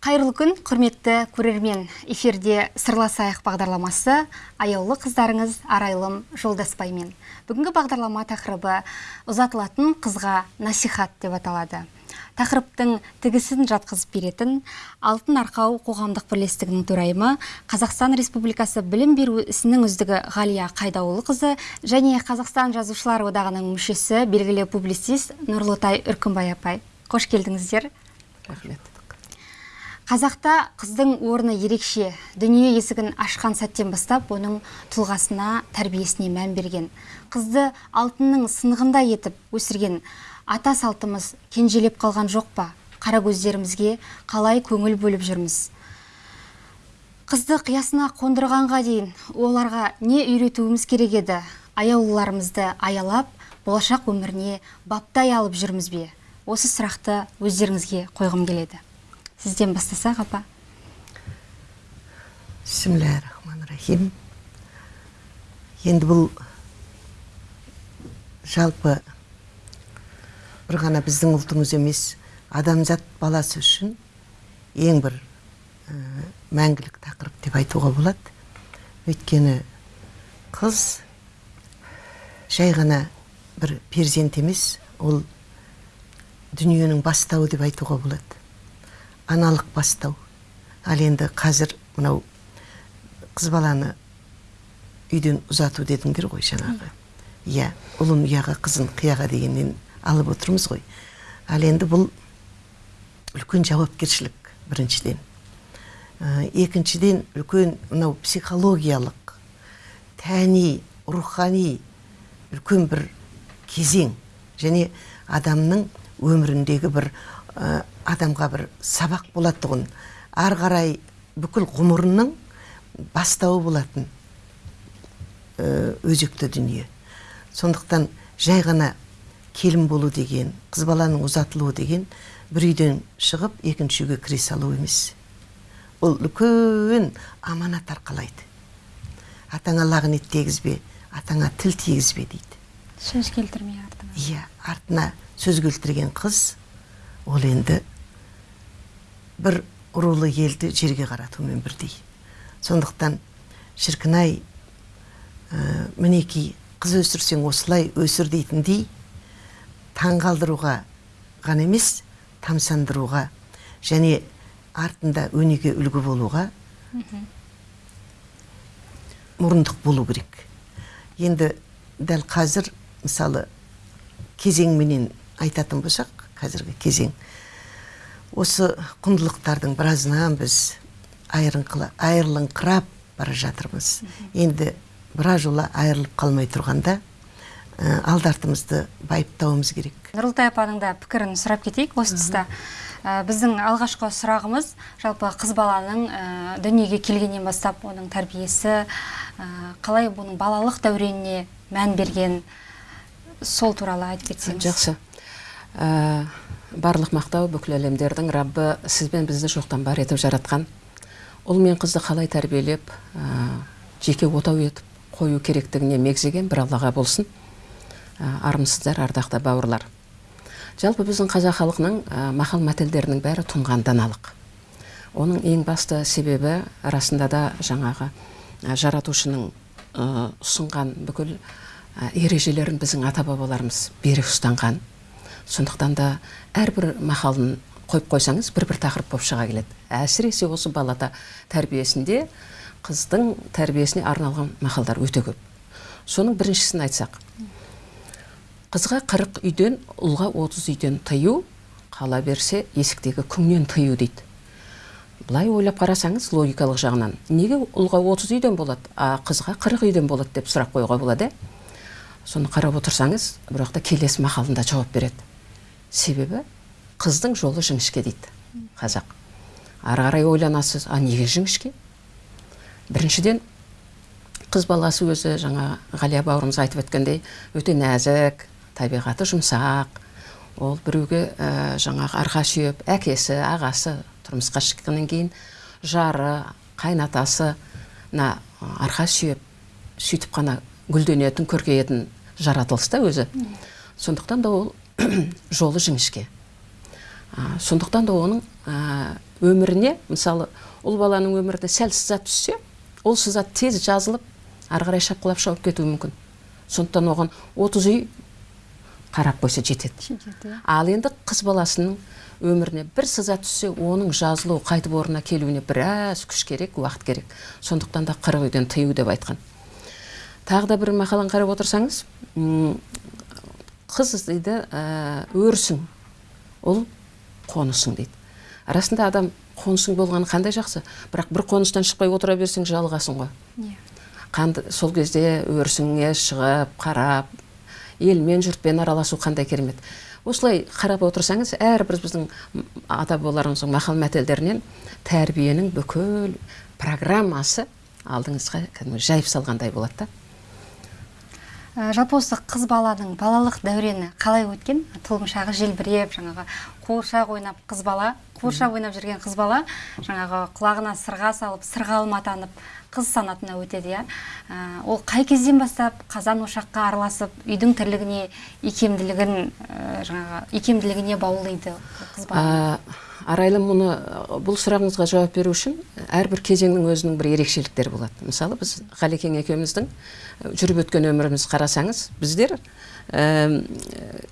қайырлы күн құрметті көрермен. Эфирде сырласайық бағдарламасы аяулы қыздарыңыз арайлым жолдаспаймен. Бүгінгі бағдарлама тақырыбы ұзатылатын қызға насихат деп аталады. Тақырыптың тігісін жатқызып беретін алтын арқау қоғамдық бірлестігінің төрайымы қазақстан республикасы білім беру ісінің үздігі ғалия қайдауылықызы және қазақстан жазушылар одағының мүшесі белгілі публицист нұрлытай үркімбай апай. Қош келдіңіздер. Рахмет. Қазақта қыздың орны ерекше. Дүние есігін ашқан сәттен бастап оның тұлғасына тәрбиесіне мән берген. Қызды алтынның сынғындай етіп өсірген. Ата салтымыз кенжелеп қалған жоқ па? Қара көздерімізге қалай көңіл бөліп жүрміз? Қызды қиясына қондырғанға дейін оларға не үйретуіміз керек еді? Аяулыларымызды аялап болашақ өміріне баптай алып жүрміз бе? Осы сұрақты өздеріңізге қойғым келеді. Сізден бастасақ апа рахим енді бұл жалпы бір ғана біздің ұлтымыз емес адамзат баласы үшін ең бір мәңгілік тақырып деп айтуға болады өйткені қыз жай ғана бір перзент емес ол дүниенің бастауы деп айтуға болады аналық бастау. Ал енді қазір мынау қыз баланы үйден ұзату дедіңдер ғой жаңағы. Иә ұлын ұяға қызын қияға дегеннен алып отырмыз ғой. Ал енді бұл үлкен жауапкершілік біріншіден. Ә, екіншіден үлкен мынау психологиялық тәни рухани үлкен бір кезең және адамның өміріндегі бір адамға бір сабақ болатұғын. Ары қарай бүкіл ғұмырының бастауы болатын өзекті дүние. Сондықтан жай ғана келін болу деген қыз баланың ұзатылуы деген бір үйден шығып екінші үйге кіре салу емес. Ол үлкен аманат арқалайды. Атаңа лағнет тегізбе атаңа тіл тигізбе дейді. Сөз келтірмей артына иә артына сөз келтірген қыз ол енді бір рулы елді жерге қаратумен бірдей. Сондықтан шіркін ай ә, мінекей қыз өсірсең осылай өсір дейтіндей таңғалдыруға ғана емес тамсандыруға және артында өнеге үлгі болуға мұрындық болу керек. Енді дәл қазір мысалы кезеңменен айтатын болсақ қазіргі кезең осы құндылықтардың біразынан біз айырылыңқырап бара жатырмыз. Енді біраз жолы айырылып қалмай тұрғанда ә, алды артымызды байыптауымыз керек. Нұрылтай апаның да пікірін сұрап кетейік осы тұста. Ә, біздің алғашқы сұрағымыз жалпы қыз баланың ә, дүниеге келгеннен бастап оның тәрбиесі қалай бұның балалық дәуреніне мән берген сол туралы айтып кетсеңіз. Жақсы. Барлық мақтау бүкіл әлемдердің раббы сіз бен бізді жоқтан бар етіп жаратқан. Ұл мен қызды қалай тәрбиелеп ә, жеке отау етіп қою керектігіне мегзеген бір аллаға болсын. Ә, армысыздар ардақты бауырлар. Жалпы біздің қазақ халқының ә, мақал мәтелдерінің бәрі тұнған даналық оның ең басты себебі расында да жаңағы ә, жаратушының ұсынған бүкіл ережелерін біздің ата бабаларымыз берік ұстанған. Сондықтан да әрбір мақалын қойып қойсаңыз бір бір тақырып болып шыға келеді. Әсіресе осы балата тәрбиесінде қыздың тәрбиесіне арналған мақалдар өте көп. Соның біріншісін айтсақ. Қызға қырық үйден ұлға отыз үйден тыю қала берсе есіктегі күңнен тыю дейді. Былай ойлап қарасаңыз логикалық жағынан. Неге ұлға отыз үйден болады а қызға қырық үйден болады деп сұрақ қоюға болады соны қарап отырсаңыз бұл жақта келесі мақалында жауап береді. Себебі қыздың жолы жіңішке дейді қазақ. Ары қарай ойланасыз а неге жіңішке? Біріншіден қыз баласы өзі жаңа ғалия бауырымыз айтып өткендей өте нәзік табиғаты жұмсақ. Ол біреуге ә, жаңағы арқа сүйеп әкесі ағасы тұрмысқа шыққаннан кейін жары қайнатасына арқа сүйеп сөйтіп қана гүлденетін көркейетін жаратылыс та өзі. Сондықтан да ол жолы жіңішке. Сондықтан да оның өміріне мысалы ұл баланың өміріне сәл сызат түссе ол сызат тез жазылып ары қарай шапқылап шауып кетуі мүмкін. Сондықтан оған 30 үй қарап қойса жетеді. Ал енді қыз баласының өміріне бір сыза түссе оның жазылу қайтып орнына келуіне біраз күш керек уақыт керек. Сондықтан да қырық үйден тыю деп айтқан. Тағы да бір мақаланы қарап отырсаңыз қыз дейді ә, өрісің ұл қонысың дейді. Расында адам қонысың болғаны қандай жақсы? Бірақ бір қоныстан шықпай отыра берсең жалығасың ғой. Иә. Қанды, сол кезде өрісіңе шығып қарап елмен жұртпен араласу қандай керемет. Осылай қарап отырсаңыз әрбір біздің ата бабаларымыздың мақал мәтелдерінен тәрбиенің бүкіл программасы алдыңызға кәдімгі жайып салғандай болады да. Ә, жалпы осы қыз баланың балалық дәурені қалай өткен? Тұлымшағы желбіреп жаңағы қуыршақ ойнап қыз бала қуыршақ ойнап жүрген қыз бала жаңағы құлағына сырға салып сырғалым атанып қыз санатына өтеді иә. Ә, ол қай кезден бастап қазан ошаққа араласып үйдің тірлігіне икемділігін ә, жаңағы икемділігіне баулиды қыз бала? Арайлым мұны бұл сұрағыңызға жауап беру үшін әрбір кезеңнің өзінің бір ерекшеліктері болады. Мысалы біз ғалекең екеуміздің жүріп өткен өмірімізді қарасаңыз біздер әм,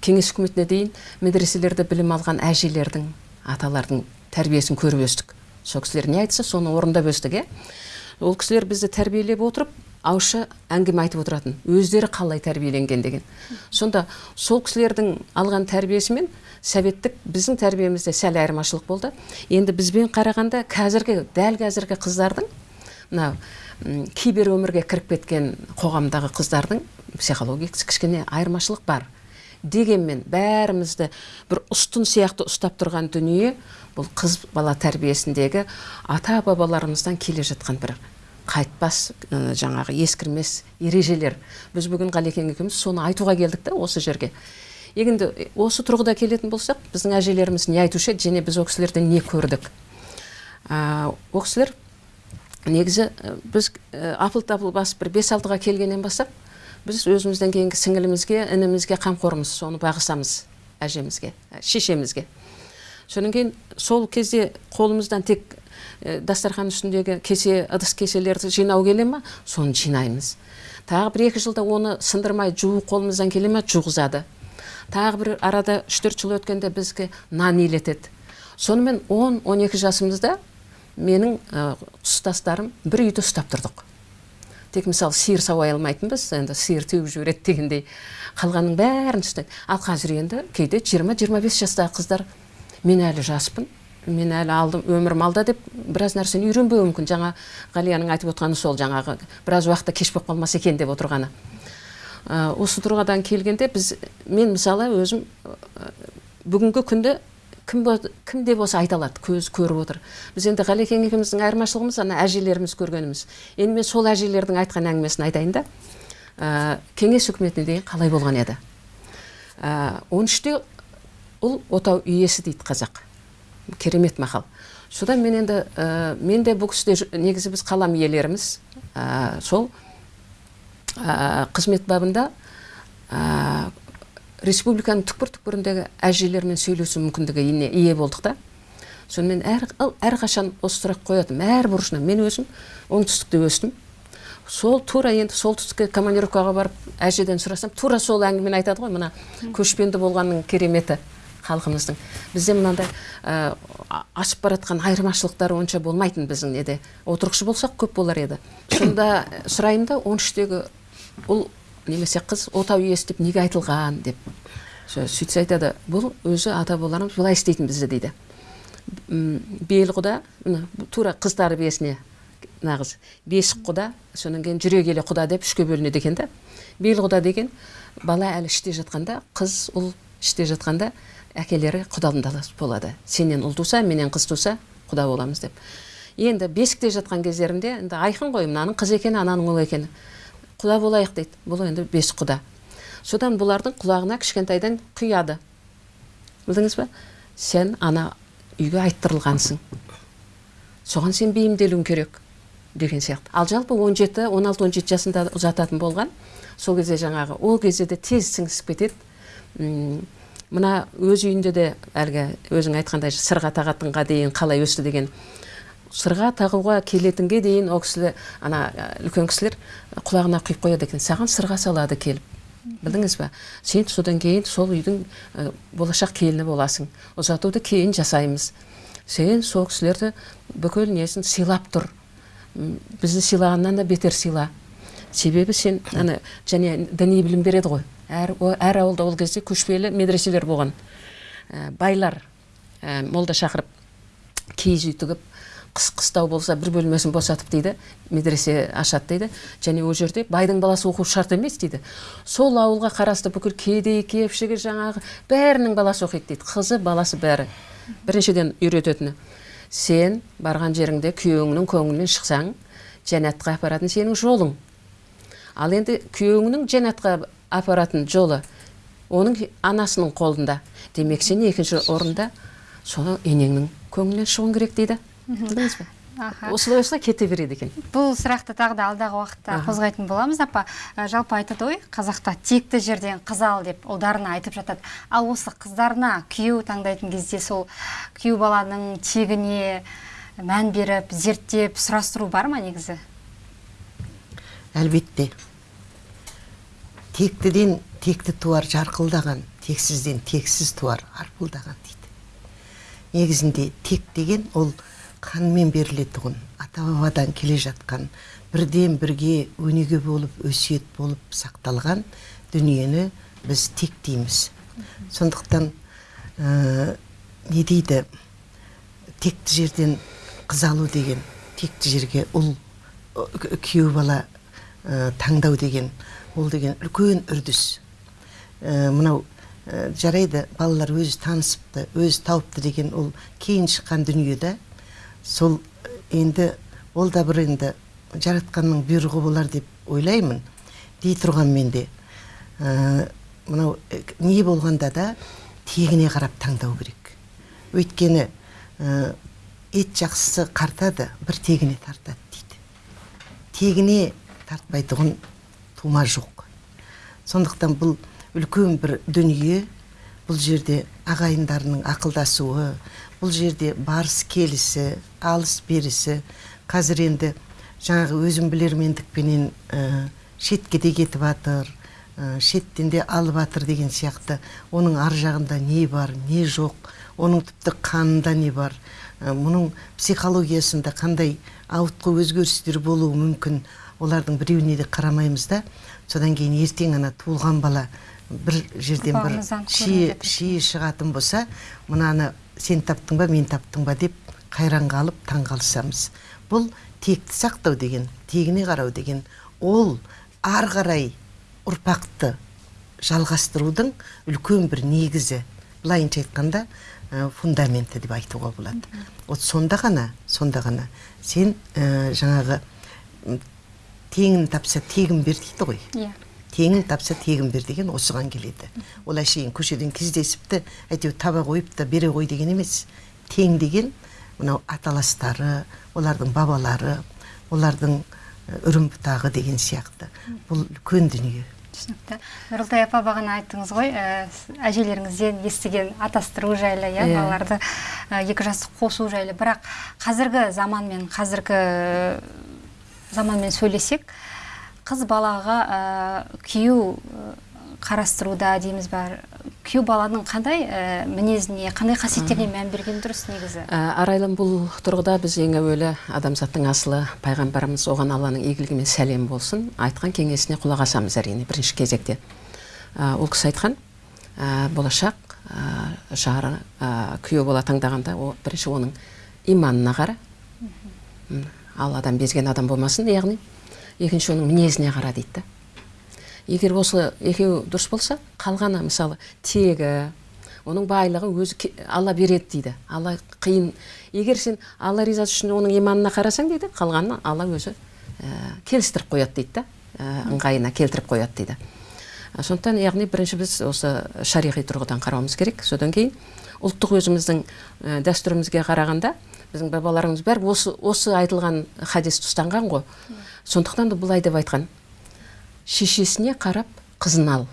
кеңес үкіметіне дейін медреселерде білім алған әжелердің аталардың тәрбиесін көріп өстік. Сол кісілер не айтса соны орындап өстік иә. Ол кісілер бізді тәрбиелеп отырып ауызша әңгіме айтып отыратын өздері қалай тәрбиеленген деген. Сонда сол кісілердің алған тәрбиесі мен советтік біздің тәрбиемізде сәл айырмашылық болды. Енді бізбен қарағанда қазіргі дәл қазіргі қыздардың мынау кибер өмірге кіріп кеткен қоғамдағы қыздардың психологиясы кішкене айырмашылық бар. Дегенмен бәрімізді бір ұстын сияқты ұстап тұрған дүние бұл қыз бала тәрбиесіндегі ата бабаларымыздан келе жатқан бір қайтпас жаңағы ескірмес ережелер. Біз бүгін ғалекең екеуміз соны айтуға келдік та осы жерге. Енді осы тұрғыда келетін болсақ біздің әжелеріміз не айтушы еді және біз ол кісілерден не көрдік? Ә, ол кісілер негізі біз апыл тапыл басып бір бес алтыға келгеннен бастап біз өзімізден кейінгі сіңілімізге інімізге қамқормыз соны бағысамыз әжемізге шешемізге. Содан кейін сол кезде қолымыздан тек дастархан үстіндегі кесе ыдыс кеселерді жинау келе ма? Соны жинаймыз. Тағы бір екі жылда оны сындырмай жуу қолымыздан келе ма жуғызады. Тағы бір арада үш төрт жыл өткенде бізге нан илетеді. Сонымен 10-12 жасымызда менің ә, тұстастарым бір үйді ұстап тұрдық. Тек мысалы сиыр сауа алмайтынбыз енді сиыр теуіп жібереді дегендей қалғанның бәрін істеді ал қазір енді кейде 20-25 жастағы қыздар мен әлі жаспын. Мен әлі алдым өмірім алда деп біраз нәрсені үйренбеуі мүмкін. Жаңа ғалияның айтып отырғаны сол жаңағы біраз уақытта кеш болып қалмаса екен деп отырғаны. Ә, осы тұрғыдан келгенде біз мен мысалы өзім ә, бүгінгі күнді кім, кім де болса айта алады көз көріп отыр. Біз енді ғалекең екеуміздің айырмашылығымыз ана әжелеріміз көргеніміз. Енді мен сол әжелердің айтқан әңгімесін айтайын да ә, кеңес үкіметіне дейін қалай болған еді? Он үште ұл отау иесі дейді қазақ. Керемет мақал. Содан мен енді ә, мен де бұл кісіде негізі біз қалам иелеріміз ә, сол ә, қызмет бабында ә, республиканың түкпір түкпіріндегі әжелермен сөйлесу мүмкіндігіне ие болдық та. Сонымен әр, әрқашан осы сұрақ қоятын әр бұрышына мен өзім оңтүстікте өстім. Сол тура енді солтүстікке командировкаға барып әжеден сұрасам тура сол әңгімені айтады ғой мына көшпенді болғанның кереметі. Халқымыздың. Бізде мынандай ә, ашып баратқан айырмашылықтар онша болмайтын біздің неде. Отырықшы болсақ көп болар еді. Сонда сұраймын да он үштегі ұл немесе қыз отау иесі деп неге айтылған деп Сө- сөйтсе айтады. Бұл өзі ата бабаларымыз былай істейтін бізде дейді. Бел құда тура қыз тәрбиесіне нағыз. Бесік құда содан кейін жүре келе құда деп үшке бөлінеді екен да. Бел құда деген бала әлі іште жатқанда қыз ұл іште жатқанда әкелері құдаландалас болады. Сенен ұл туса менен қыз туса құда боламыз деп. Енді бесікте жатқан кездерінде енді айқын ғой мынаның қыз екені ананың ұл екені. Құда болайық дейді. Бұл енді бесік құда. Содан бұлардың құлағына кішкентайдан құяды. Білдіңіз ба? Сен ана үйге айттырылғансың. Соған сен бейімделуің керек деген сияқты. Ал жалпы 17 16-17 жасында ұзататын болған сол кезде жаңағы ол кезде де тез сіңісіп кетеді. Мына өз үйінде де әлгі өзің айтқандай сырға тағатынға дейін қалай өсті деген. Сырға тағуға келетінге дейін ол кісілер ана үлкен кісілер құлағына құйып қояды екен. Саған сырға салады келіп. Білдіңіз ба? Сен содан кейін сол үйдің ә, болашақ келіні боласың. Ұзатуды кейін жасаймыз. Сен сол кісілерді бүкіл несін сыйлап тұр. Бізді сыйлағаннан да бетер сыйла. Себебі сен ана және діни білім береді ғой. Әр, әр ауылда ол кезде көшпелі медреселер болған. Ә, байлар ә, молда шақырып киіз үй тігіп қыс қыстау болса бір бөлмесін босатып дейді медресе ашады дейді. Және ол жерде байдың баласы оқу шарт емес дейді. Сол ауылға қарасты бүкіл кедей кепшігі жаңағы бәрінің баласы оқиды дейді. Қызы баласы бәрі. Біріншіден үйрететіні. Сен барған жеріңде күйеуіңнің көңілінен шықсаң жәннатқа апаратын сенің жолың. Ал енді күйеуіңнің жәннатқа апаратын жолы оның анасының қолында. Демек сен екінші орында соны енеңнің көңілінен шығуың керек дейді. Білдіңіз осылай осылай кете береді екен. Бұл сұрақты тағы да алдағы уақытта қозғайтын боламыз. Апа жалпы айтады ғой қазақта текті жерден қыз ал деп ұлдарына айтып жатады. Ал осы қыздарына күйеу таңдайтын кезде сол күйеу баланың тегіне мән беріп зерттеп сұрастыру бар ма негізі? Әлбетте. Тектіден текті туар жарқылдаған тексізден тексіз туар арпылдаған дейді. Негізінде тек деген ол қанмен берілетұғын ата бабадан келе жатқан бірден бірге өнеге болып өсиет болып сақталған дүниені біз тек дейміз. Сондықтан ә, не дейді? Текті жерден қыз алу деген текті жерге ұл күйеу бала ә, таңдау деген ол деген үлкен үрдіс. Ә, мынау ә, жарайды балалар өзі танысыпты өзі тауыпты деген ол кейін шыққан дүние да. Сол енді ол да бір енді жаратқанның бұйрығы болар деп ойлаймын дей тұрғанмен де. Ә, мынау не болғанда да тегіне қарап таңдау керек. Өйткені ә, ет жақсысы қартады бір тегіне тартады дейді. Тегіне тартпайтұғын тума жоқ. Сондықтан бұл үлкен бір дүние бұл жерде ағайындарының ақылдасуы бұл жерде барыс келісі алыс берісі. Қазір енді жаңағы өзім білермендікпенен ә, шетке де кетіп жатыр шеттен де алып жатыр деген сияқты. Оның ар жағында не бар не жоқ оның тіпті қанында не бар. Мұның психологиясында қандай ауытқу өзгерістер болуы мүмкін олардың біреуіне де қарамаймыз да. Содан кейін ертең ана туылған бала бір жерден бір шие шығатын болса мынаны сен таптың ба мен таптың ба деп қайран қалып таң қалысамыз бұл текті сақтау деген тегіне қарау деген ол ар қарай ұрпақты жалғастырудың үлкен бір негізі. Былайынша айтқанда ә, фундаменті деп айтуға болады. Вот сонда ғана сонда ғана сен ә, жаңағы теңін тапса тегін бер дейді ғой. Иә. Теңін тапса тегін бер деген осыған келеді. Ол әшейін көшеден кездесіпті әйтеуір таба қойып та бере ғой деген емес. Тең деген мынау аталастары олардың бабалары олардың үрім бұтағы деген сияқты. Бұл үлкен дүние. түсінікті. Нұрылтай апа бағана айттыңыз ғой ә, әжелеріңізден естіген атастыру жайлы иә Иә. балаларды ә, екі жасты қосу жайлы. Бірақ қазіргі заманмен қазіргі ә, заманмен сөйлесек қыз балаға ә, күйеу қарастыруда дейміз ба? Күйеу баланың қандай ә, мінезіне қандай қасиеттеріне мән берген дұрыс негізі? Ә, арайлым бұл тұрғыда біз ең әуелі адамзаттың асылы пайғамбарымыз оған алланың игілігі мен сәлемі болсын айтқан кеңесіне құлақ асамыз әрине бірінші кезекте. Ә, ол кісі айтқан ә, болашақ ә, жары ә, күйеу бала таңдағанда о, бірінші оның иманына қара. М, ал адам безген адам болмасын яғни. Екінші оның мінезіне қара дейді да. Егер осы екеуі дұрыс болса қалғаны мысалы тегі оның байлығы өзі алла береді дейді. Алла қиын. Егер сен алла ризасы үшін оның иманына қарасаң дейді қалғанын алла өзі ә, келістіріп қояды дейді да. Ә, ыңғайына келтіріп қояды дейді. Сондықтан яғни бірінші біз осы шариғи тұрғыдан қарауымыз керек. Содан кейін ұлттық өзіміздің ә, дәстүрімізге қарағанда біздің бабаларымыз бәрі осы осы айтылған хадисті ұстанған ғой. Сондықтан да былай деп айтқан. Шешесіне қарап қызын ал.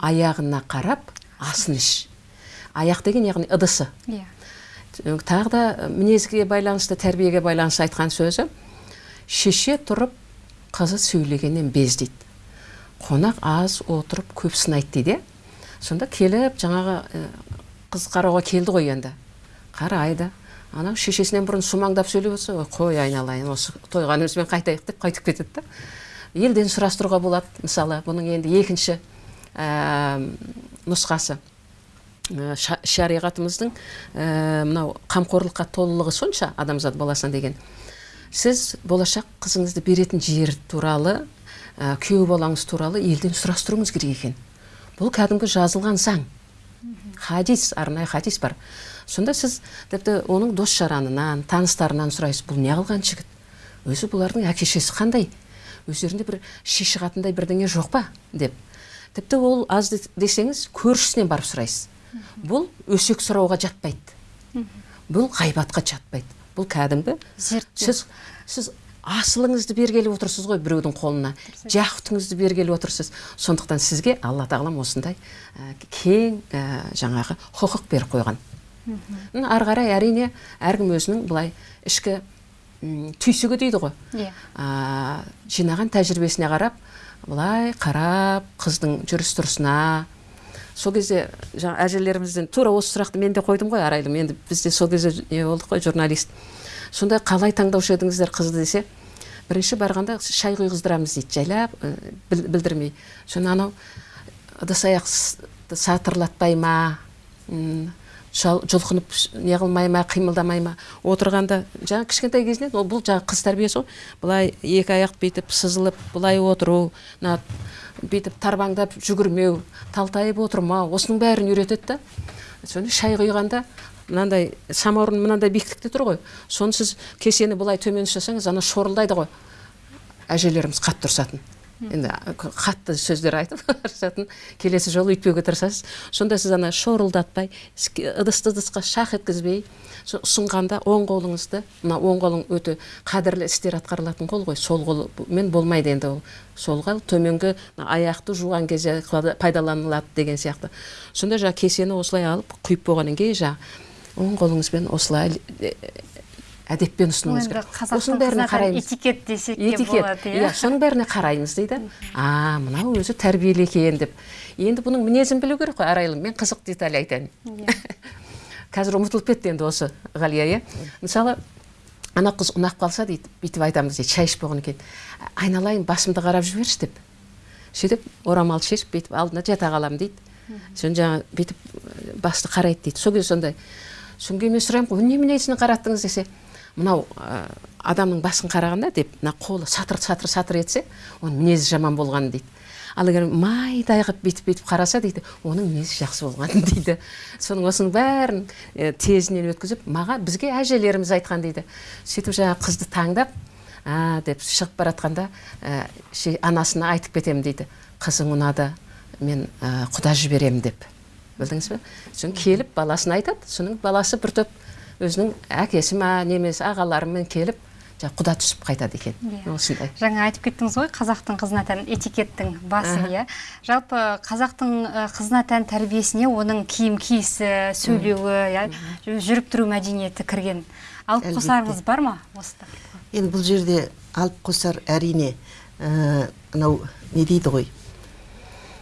Аяғына қарап асын іш. Аяқ деген яғни ыдысы. Иә. Тағы да мінезге байланысты тәрбиеге байланысты айтқан сөзі. Шеше тұрып қызы сөйлегеннен без дейді қонақ аз отырып көп сынайды дейді. Сонда келіп жаңағы қыз қарауға келді ғой енді. Қарайды. Анау шешесінен бұрын сумаңдап сөйлеп отырса ой қой айналайын осы тойғанымызбен қайтайық деп қайтып кетеді да. Елден сұрастыруға болады мысалы бұның енді екінші ә, нұсқасы. Ә, ша- шариғатымыздың ә, мынау қамқорлыққа толылығы сонша адамзат баласына деген. Сіз болашақ қызыңызды беретін жер туралы ә, күйеу балаңыз туралы елден сұрастыруыңыз керек екен. Бұл кәдімгі жазылған заң. Хадис арнайы хадис бар. Сонда сіз тіпті оның дос жаранынан таныстарынан сұрайсыз бұл неғылған жігіт? Өзі бұлардың әке шешесі қандай? Өздерінде бір шеше қатындай бірдеңе жоқ па? деп. Тіпті ол аз де- десеңіз көршісінен барып сұрайсыз. Бұл өсек сұрауға жатпайды. Бұл ғайбатқа жатпайды. Бұл кәдімгі сіз сіз асылыңызды бергелі отырсыз ғой біреудің қолына. Жақұтыңызды бергелі отырсыз. Сондықтан сізге алла тағалам осындай ә, кең ә, жаңағы құқық беріп қойған. Ары қарай әрине әркім өзінің былай ішкі түйсігі дейді ғой. Иә. жинаған тәжірибесіне қарап былай қарап қыздың жүріс тұрысына сол кезде жаңа әжелерімізден тура осы сұрақты мен де қойдым ғой арайлым енді бізде сол кезде не болдық қой журналист. Сонда қалай таңдаушы едіңіздер қызды десе бірінші барғанда шай құйғыздырамыз дейді жайлап біл- білдірмей. Соны анау ыдыс аяқты сатырлатпай ма жұлқынып ш- не қылмай ма қимылдамай ма? Отырғанда жаңа кішкентай кезінен ол бұл жаңа қыз тәрбиесі ғой. Былай екі аяқ бүйтіп сызылып былай отыру мына бүйтіп тарбаңдап жүгірмеу талтайып отырмау осының бәрін үйретеді да. Соны шай құйғанда мынандай самаурын мынандай биіктікте тұр ғой. Соны сіз кесені былай төмен ұстасаңыз ана шорылдайды ғой. Әжелеріміз қатты ұрсатын енді қатты сөздер айтып ұрсатын келесі жолы өйтпеуге тырысасыз. Сонда сіз ана шорылдатпай ыдысты ыдысқа шақ еткізбей ұсынғанда оң қолыңызды мына оң қолың өте қадірлі істер атқарылатын қол ғой. Сол қолмен болмайды енді ол. Сол қол төменгі аяқты жуған кезде пайдаланылады деген сияқты. Сонда жаңағы кесені осылай алып құйып болғаннан кейін жаңағы оң қолыңызбен осылай әдеппен ұсынуыңыз енді керек. осының бәріне қараймыз. этикет десек болады иә. Иә соның бәріне қараймыз дейді. А мынау өзі тәрбиелі екен деп. Енді бұның мінезін білу керек қой арайлым мен қызық деталь айтайын. Қазір ұмытылып кетті енді осы ғалия иә. Мысалы ана қыз ұнап қалса дейді бүйтіп айтамыз дейді шай ішіп болғаннан кейін айналайын басымды қарап жіберші деп. Сөйтіп орамал шешіп бүйтіп алдына жата қаламын дейді. Соны жаңағы бүйтіп басты қарайды дейді. Сол кезде сондай содан кейін мен сұраймын ғой немене несіне қараттыңыз? десе мынау ә, адамның басын қарағанда деп мына қолы сатыр сатыр сатыр етсе оның мінезі жаман болған дейді. Ал егер майдай қылып бүйтіп бүйтіп қараса дейді оның мінезі жақсы болған дейді. Соның осының бәрін ә, тезінен өткізіп маған бізге әжелеріміз айтқан дейді. Сөйтіп жаңағы қызды таңдап а деп шығып бара жатқанда ә, анасына айтып кетемін дейді. Қызың ұнады мен ә, құда жіберемін деп. Білдіңіз бе? Сосын келіп баласына айтады соның баласы бір топ өзінің әкесі ма немесе ағаларымен келіп жаңағы құда түсіп қайтады екен. Иә. осындай. Жаңа айтып кеттіңіз ғой қазақтың қызына тән этикеттің басы иә. Жалпы қазақтың ы, қызына тән тәрбиесіне оның киім киісі сөйлеуі иә жүріп тұру мәдениеті кірген. Алып қосарыңыз бар ма осы тақырыпқа? енді бұл жерде алып қосар әрине ә, мынау не дейді ғой?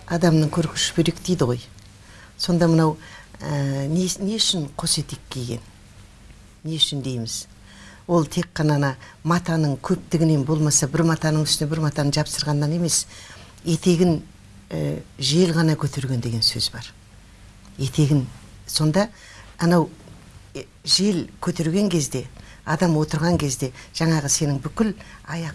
Адамның көркі шүберек дейді ғой. Сонда мынау ә, не, не үшін қос етек киген? Не үшін дейміз. Ол тек қана ана матаның көптігінен болмаса бір матаның үстіне бір матаны жапсырғаннан емес етегін ә, жел ғана көтерген деген сөз бар. Етегін сонда анау е, жел көтерген кезде адам отырған кезде жаңағы сенің бүкіл аяқ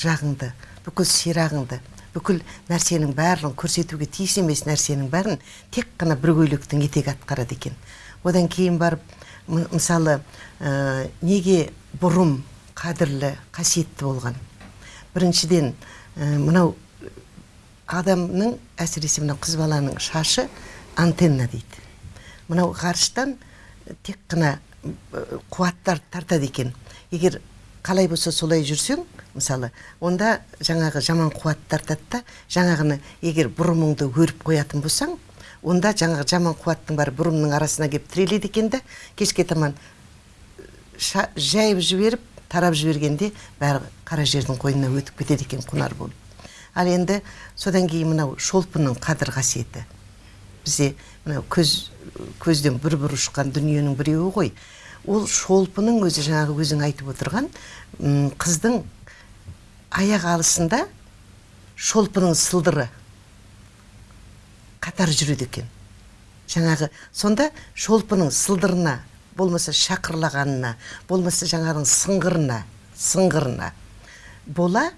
жағыңды бүкіл сирағыңды бүкіл нәрсенің барлығын көрсетуге тиіс емес нәрсенің бәрін тек қана бір көйлектің етегі атқарады екен. Одан кейін барып мысалы ә, неге бұрым қадірлі қасиетті болған? Біріншіден ә, мынау адамның әсіресе мынау қыз баланың шашы антенна дейді. Мынау ғарыштан тек қана э, қуаттар тартады екен. Егер қалай болса солай жүрсең мысалы онда жаңағы жаман қуат тартады да жаңағыны егер бұрымыңды өріп қоятын болсаң онда жаңағы жаман қуаттың бәрі бұрымның арасына келіп тіреледі екен да кешке таман жайып жіберіп тарап жібергенде бәрі қара жердің қойнына өтіп кетеді екен құнар болып. Ал енді содан кейін мынау шолпының қадір қасиеті. Бізде мынау көз көзден бір бір ұшқан дүниенің біреуі ғой. Ол шолпының өзі жаңағы өзің айтып отырған қыздың аяқ алысында шолпының сылдыры. Қатар жүреді екен. Жаңағы сонда шолпының сылдырына болмаса шақырлағанына болмаса жаңағының сыңғырына сыңғырына бола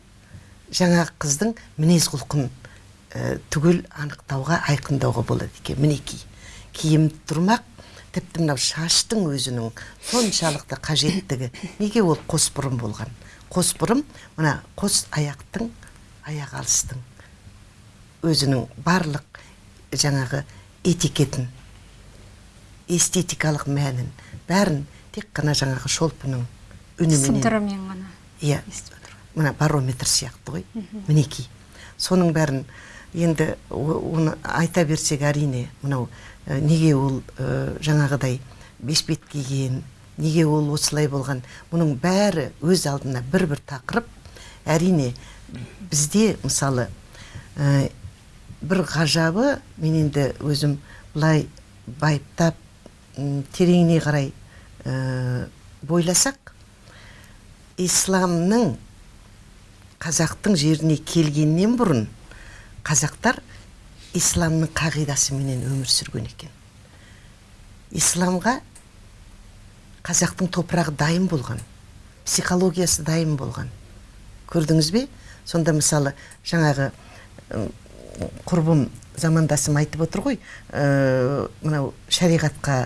жаңағы қыздың мінез құлқын ә, түгел анықтауға айқындауға болады екен. Мінекей киім тұрмақ тіпті мынау шаштың өзінің соншалықты қажеттігі. Неге ол қос бұрым болған? Қос бұрым мына қос аяқтың аяқ алыстың өзінің барлық жаңағы этикетін эстетикалық мәнін. Бәрін тек қана жаңағы шолпының үніменен сыбдырымен ғана иә. мына барометр сияқты ғой мінекей. Соның бәрін енді оны айта берсек әрине мынау ә, неге ол ә, жаңағыдай бешпет киген неге ол осылай болған мұның бәрі өз алдына бір бір тақырып. Әрине бізде мысалы ә, бір ғажабы мен енді өзім былай байыптап тереңіне қарай ә, бойласақ исламның қазақтың жеріне келгеннен бұрын қазақтар исламның қағидасыменен өмір сүрген екен. Исламға қазақтың топырағы дайын болған психологиясы дайын болған. Көрдіңіз бе? Сонда мысалы жаңағы құрбым замандасым айтып отыр ғой ә, мынау шариғатқа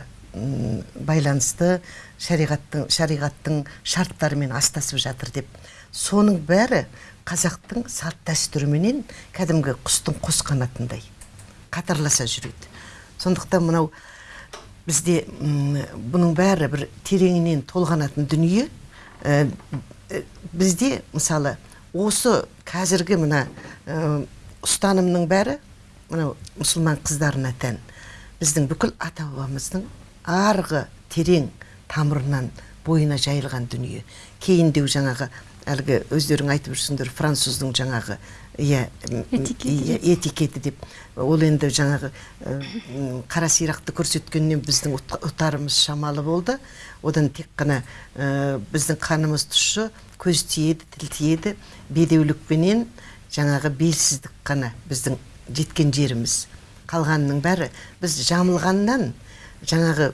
байланысты шариғаттың шариғаттың шарттарымен астасып жатыр деп. Соның бәрі қазақтың салт дәстүріменен кәдімгі құстың қос қанатындай қатарласа жүреді. Сондықтан мынау бізде бұның бәрі бір тереңінен толғанатын дүние Ә, ә, бізде мысалы осы қазіргі мына ұстанымның бәрі мынау мұсылман қыздарына тән. Біздің бүкіл ата бабамыздың арғы терең тамырынан бойына жайылған дүние. Кейіндеу жаңағы әлгі өздерің айтып жүрсіңдер француздың жаңағы иә Этикеті иә, этикеті деп. Ол енді жаңағы қара сирақты көрсеткеннен біздің ұт- ұтарымыз шамалы болды. Одан тек қана ә, біздің қанымыз тұщы көз тиеді тіл тиеді бедеулікпенен жаңағы белсіздік қана біздің жеткен жеріміз. Қалғанының бәрі біз жамылғаннан жаңағы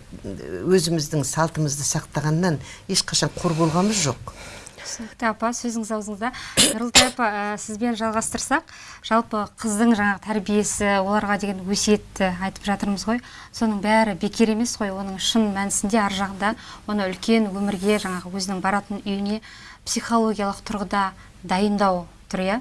өзіміздің салтымызды сақтағаннан ешқашан қор болғанымыз жоқ. Түсінікті апа сөзіңіз аузыңызда нұрылтай апа ә, сізбен жалғастырсақ жалпы қыздың жаңағы тәрбиесі оларға деген өсиетті айтып жатырмыз ғой. Соның бәрі бекер емес қой оның шын мәнісінде ар жағында оны үлкен өмірге жаңағы өзінің баратын үйіне психологиялық тұрғыда дайындау тұр иә?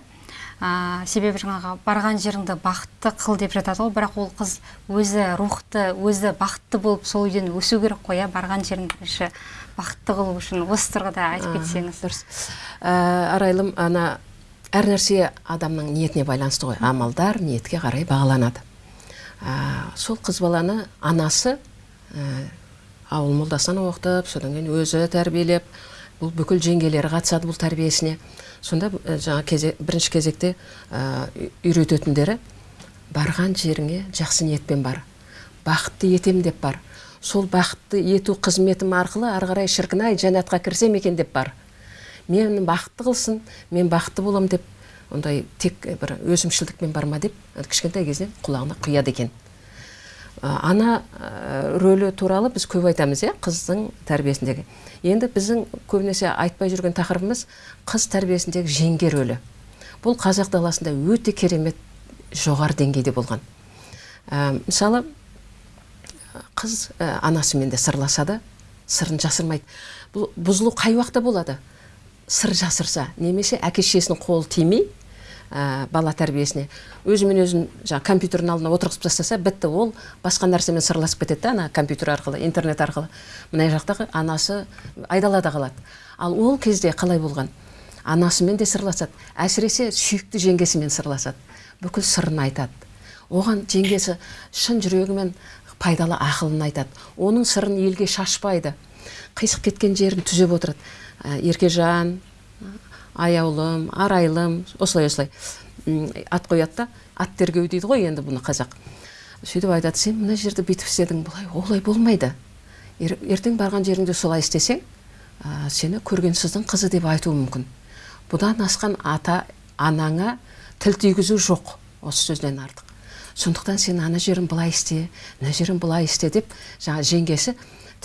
Ә, себебі жаңағы барған жеріңді бақытты қыл деп жатады ғой. Бірақ ол қыз өзі рухты өзі бақытты болып сол үйден өсу керек қой иә. Барған жерін бірінші бақытты қылу үшін осы тұрғыда айтып кетсеңіз. дұрыс. Ә, арайлым ана әр нәрсе адамның ниетіне байланысты ғой. Амалдар ниетке қарай бағаланады. Ә, сол қыз баланы анасы ә, ауыл молдасынан оқытып содан кейін өзі тәрбиелеп бұл бүкіл жеңгелері қатысады бұл тәрбиесіне. Сонда ә, жаңа кезе, бірінші кезекте үй- үйрететіндері барған жеріңе жақсы ниетпен бар бақытты етем деп бар. Сол бақытты ету қызметім арқылы ары қарай шіркін ай жәннатқа кірсем екен деп бар. Мені бақытты қылсын мен бақытты боламын деп ондай тек бір өзімшілдікпен барма деп кішкентай кезінен құлағына құяды екен. Ана ә, рөлі туралы біз көп айтамыз иә қыздың тәрбиесіндегі. Енді біздің көбінесе айтпай жүрген тақырыбымыз қыз тәрбиесіндегі жеңге рөлі. Бұл қазақ даласында өте керемет жоғары деңгейде болған. Ә, мысалы қыз ә, анасымен де сырласады сырын жасырмайды. Бұл бұзылу қай уақытта болады? Сыр жасырса немесе әке шешесінің қолы тимей ә, бала тәрбиесіне. Өзімен өзін жаңағы компьютердің алдына отырғызып тастаса бітті ол басқа нәрсемен сырласып кетеді ана компьютер арқылы интернет арқылы. Мына жақтағы анасы айдалада қалады. Ал ол кезде қалай болған? Анасымен де сырласады. Әсіресе сүйікті жеңгесімен сырласады. Бүкіл сырын айтады. Оған жеңгесі шын жүрегімен пайдалы ақылын айтады. Оның сырын елге шашпайды. Қисық кеткен жерін түзеп отырады. Ә, еркежан аяулым арайлым осылай осылай. Ат қояды да ат тергеу дейді ғой енді бұны қазақ. Сөйтіп айтады сен мына жерді бүйтіп істедің былай олай болмайды. Ер- ертең барған жеріңде солай істесең ә, сені көрген сыздың қызы деп айтуы мүмкін. Бұдан асқан ата анаңа тіл тигізу жоқ осы сөзден артық. Сондықтан сен ана жерін былай істе мына жерін былай істе деп жаңа жеңгесі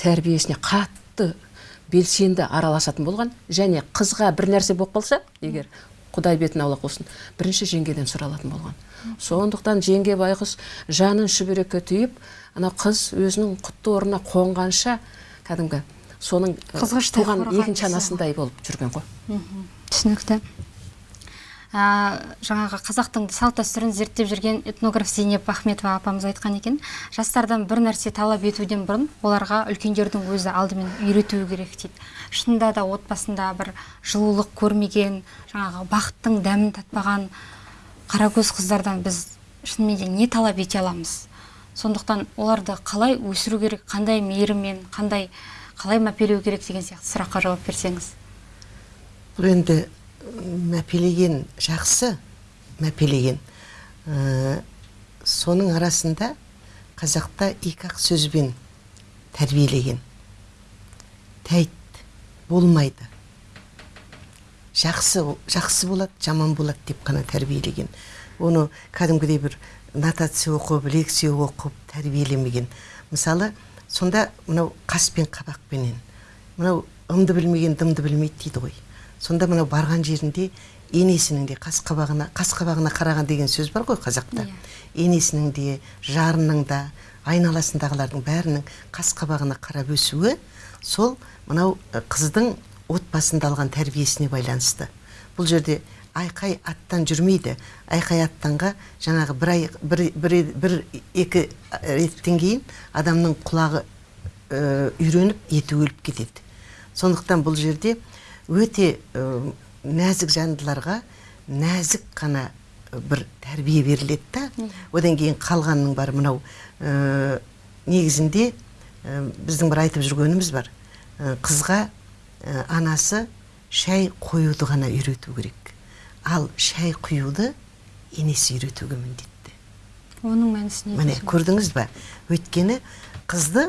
тәрбиесіне қатты белсенді араласатын болған және қызға бір нәрсе болып қалса егер құдай бетін аулақ болсын бірінші жеңгеден сұралатын болған. Сондықтан жеңге байғұс жанын шүберекке түйіп анау қыз өзінің құтты орнына қонғанша кәдімгі соның Қызғыштай туған екінші анасындай болып жүрген ғой. Түсінікті. Жаңағы қазақтың салт дәстүрін зерттеп жүрген этнограф зейнеп ахметова апамыз айтқан екен. Жастардан бір нәрсе талап етуден бұрын оларға үлкендердің өзі алдымен үйретуі керек дейді. Шынында да отбасында бір жылулық көрмеген жаңағы бақыттың дәмін татпаған қаракөз қыздардан біз шынымен де не талап ете аламыз? Сондықтан оларды қалай өсіру керек қандай мейіріммен қандай қалай мәпелеу керек деген сияқты сұраққа жауап берсеңіз. Бұл енді мәпелеген жақсы мәпелеген. Ә, соның арасында қазақта екі ақ сөзбен тәрбиелеген. Тәйт болмайды. Жақсы жақсы болады жаман болады деп қана тәрбиелеген. Оны кәдімгідей бір нотация оқып лекция оқып тәрбиелемеген. Мысалы сонда мынау қас пен қабақпенен. Мынау ымды білмеген дымды білмейді дейді ғой. Сонда мынау барған жерінде енесінің де қас қабағына қас қабағына қараған деген сөз бар ғой қазақта. Енесінің де жарының да айналасындағылардың бәрінің қас қабағына қарап өсуі сол мынау қыздың отбасында алған тәрбиесіне байланысты. Бұл жерде айқай аттан жүрмейді. Айқай аттанға жаңағы бір, ай, бір, бір, бір екі реттен кейін адамның құлағы үйреніп еті өліп кетеді. Сондықтан бұл жерде өте нәзік жандыларға нәзік қана бір тәрбие беріледі да. Одан кейін қалғанның бәрі мынау э, негізінде э, біздің бір айтып жүргеніміз бар. Э, қызға анасы шай қоюды ғана үйрету керек. Ал шай құюды енесі үйретуге міндетті. Оның мәнісі не міне көрдіңіз ба өйткені қызды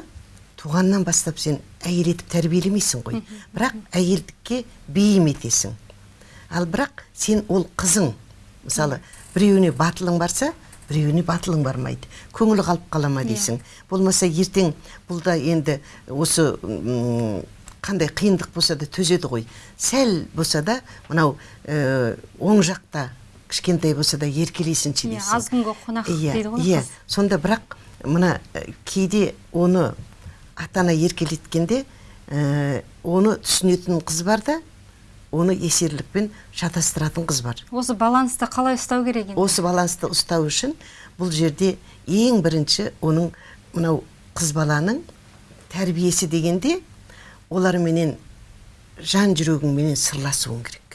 туғаннан бастап сен әйел етіп тәрбиелемейсің ғой. Бірақ әйелдікке бейім етесің ал бірақ сен ол қызың мысалы біреуіне батылың барса біреуіне батылың бармайды. Көңілі қалып қала ма Иә. дейсің. Болмаса ертең бұл да енді осы қандай қиындық болса да төзеді ғой. Сәл болса да мынау э, оң жақта кішкентай болса да еркелейсінші Иә, дейсің. аз күнгі қонақ иә, дейді ғой иә. сонда бірақ мына э, кейде оны ата ана еркелеткенде э, оны түсінетін қыз бар да оны есерлікпен шатастыратын қыз бар. Осы балансты қалай ұстау керек енді? Осы балансты ұстау үшін бұл жерде ең бірінші оның мынау қыз баланың тәрбиесі дегенде оларменен жан жүрегіңменен сырласуың керек.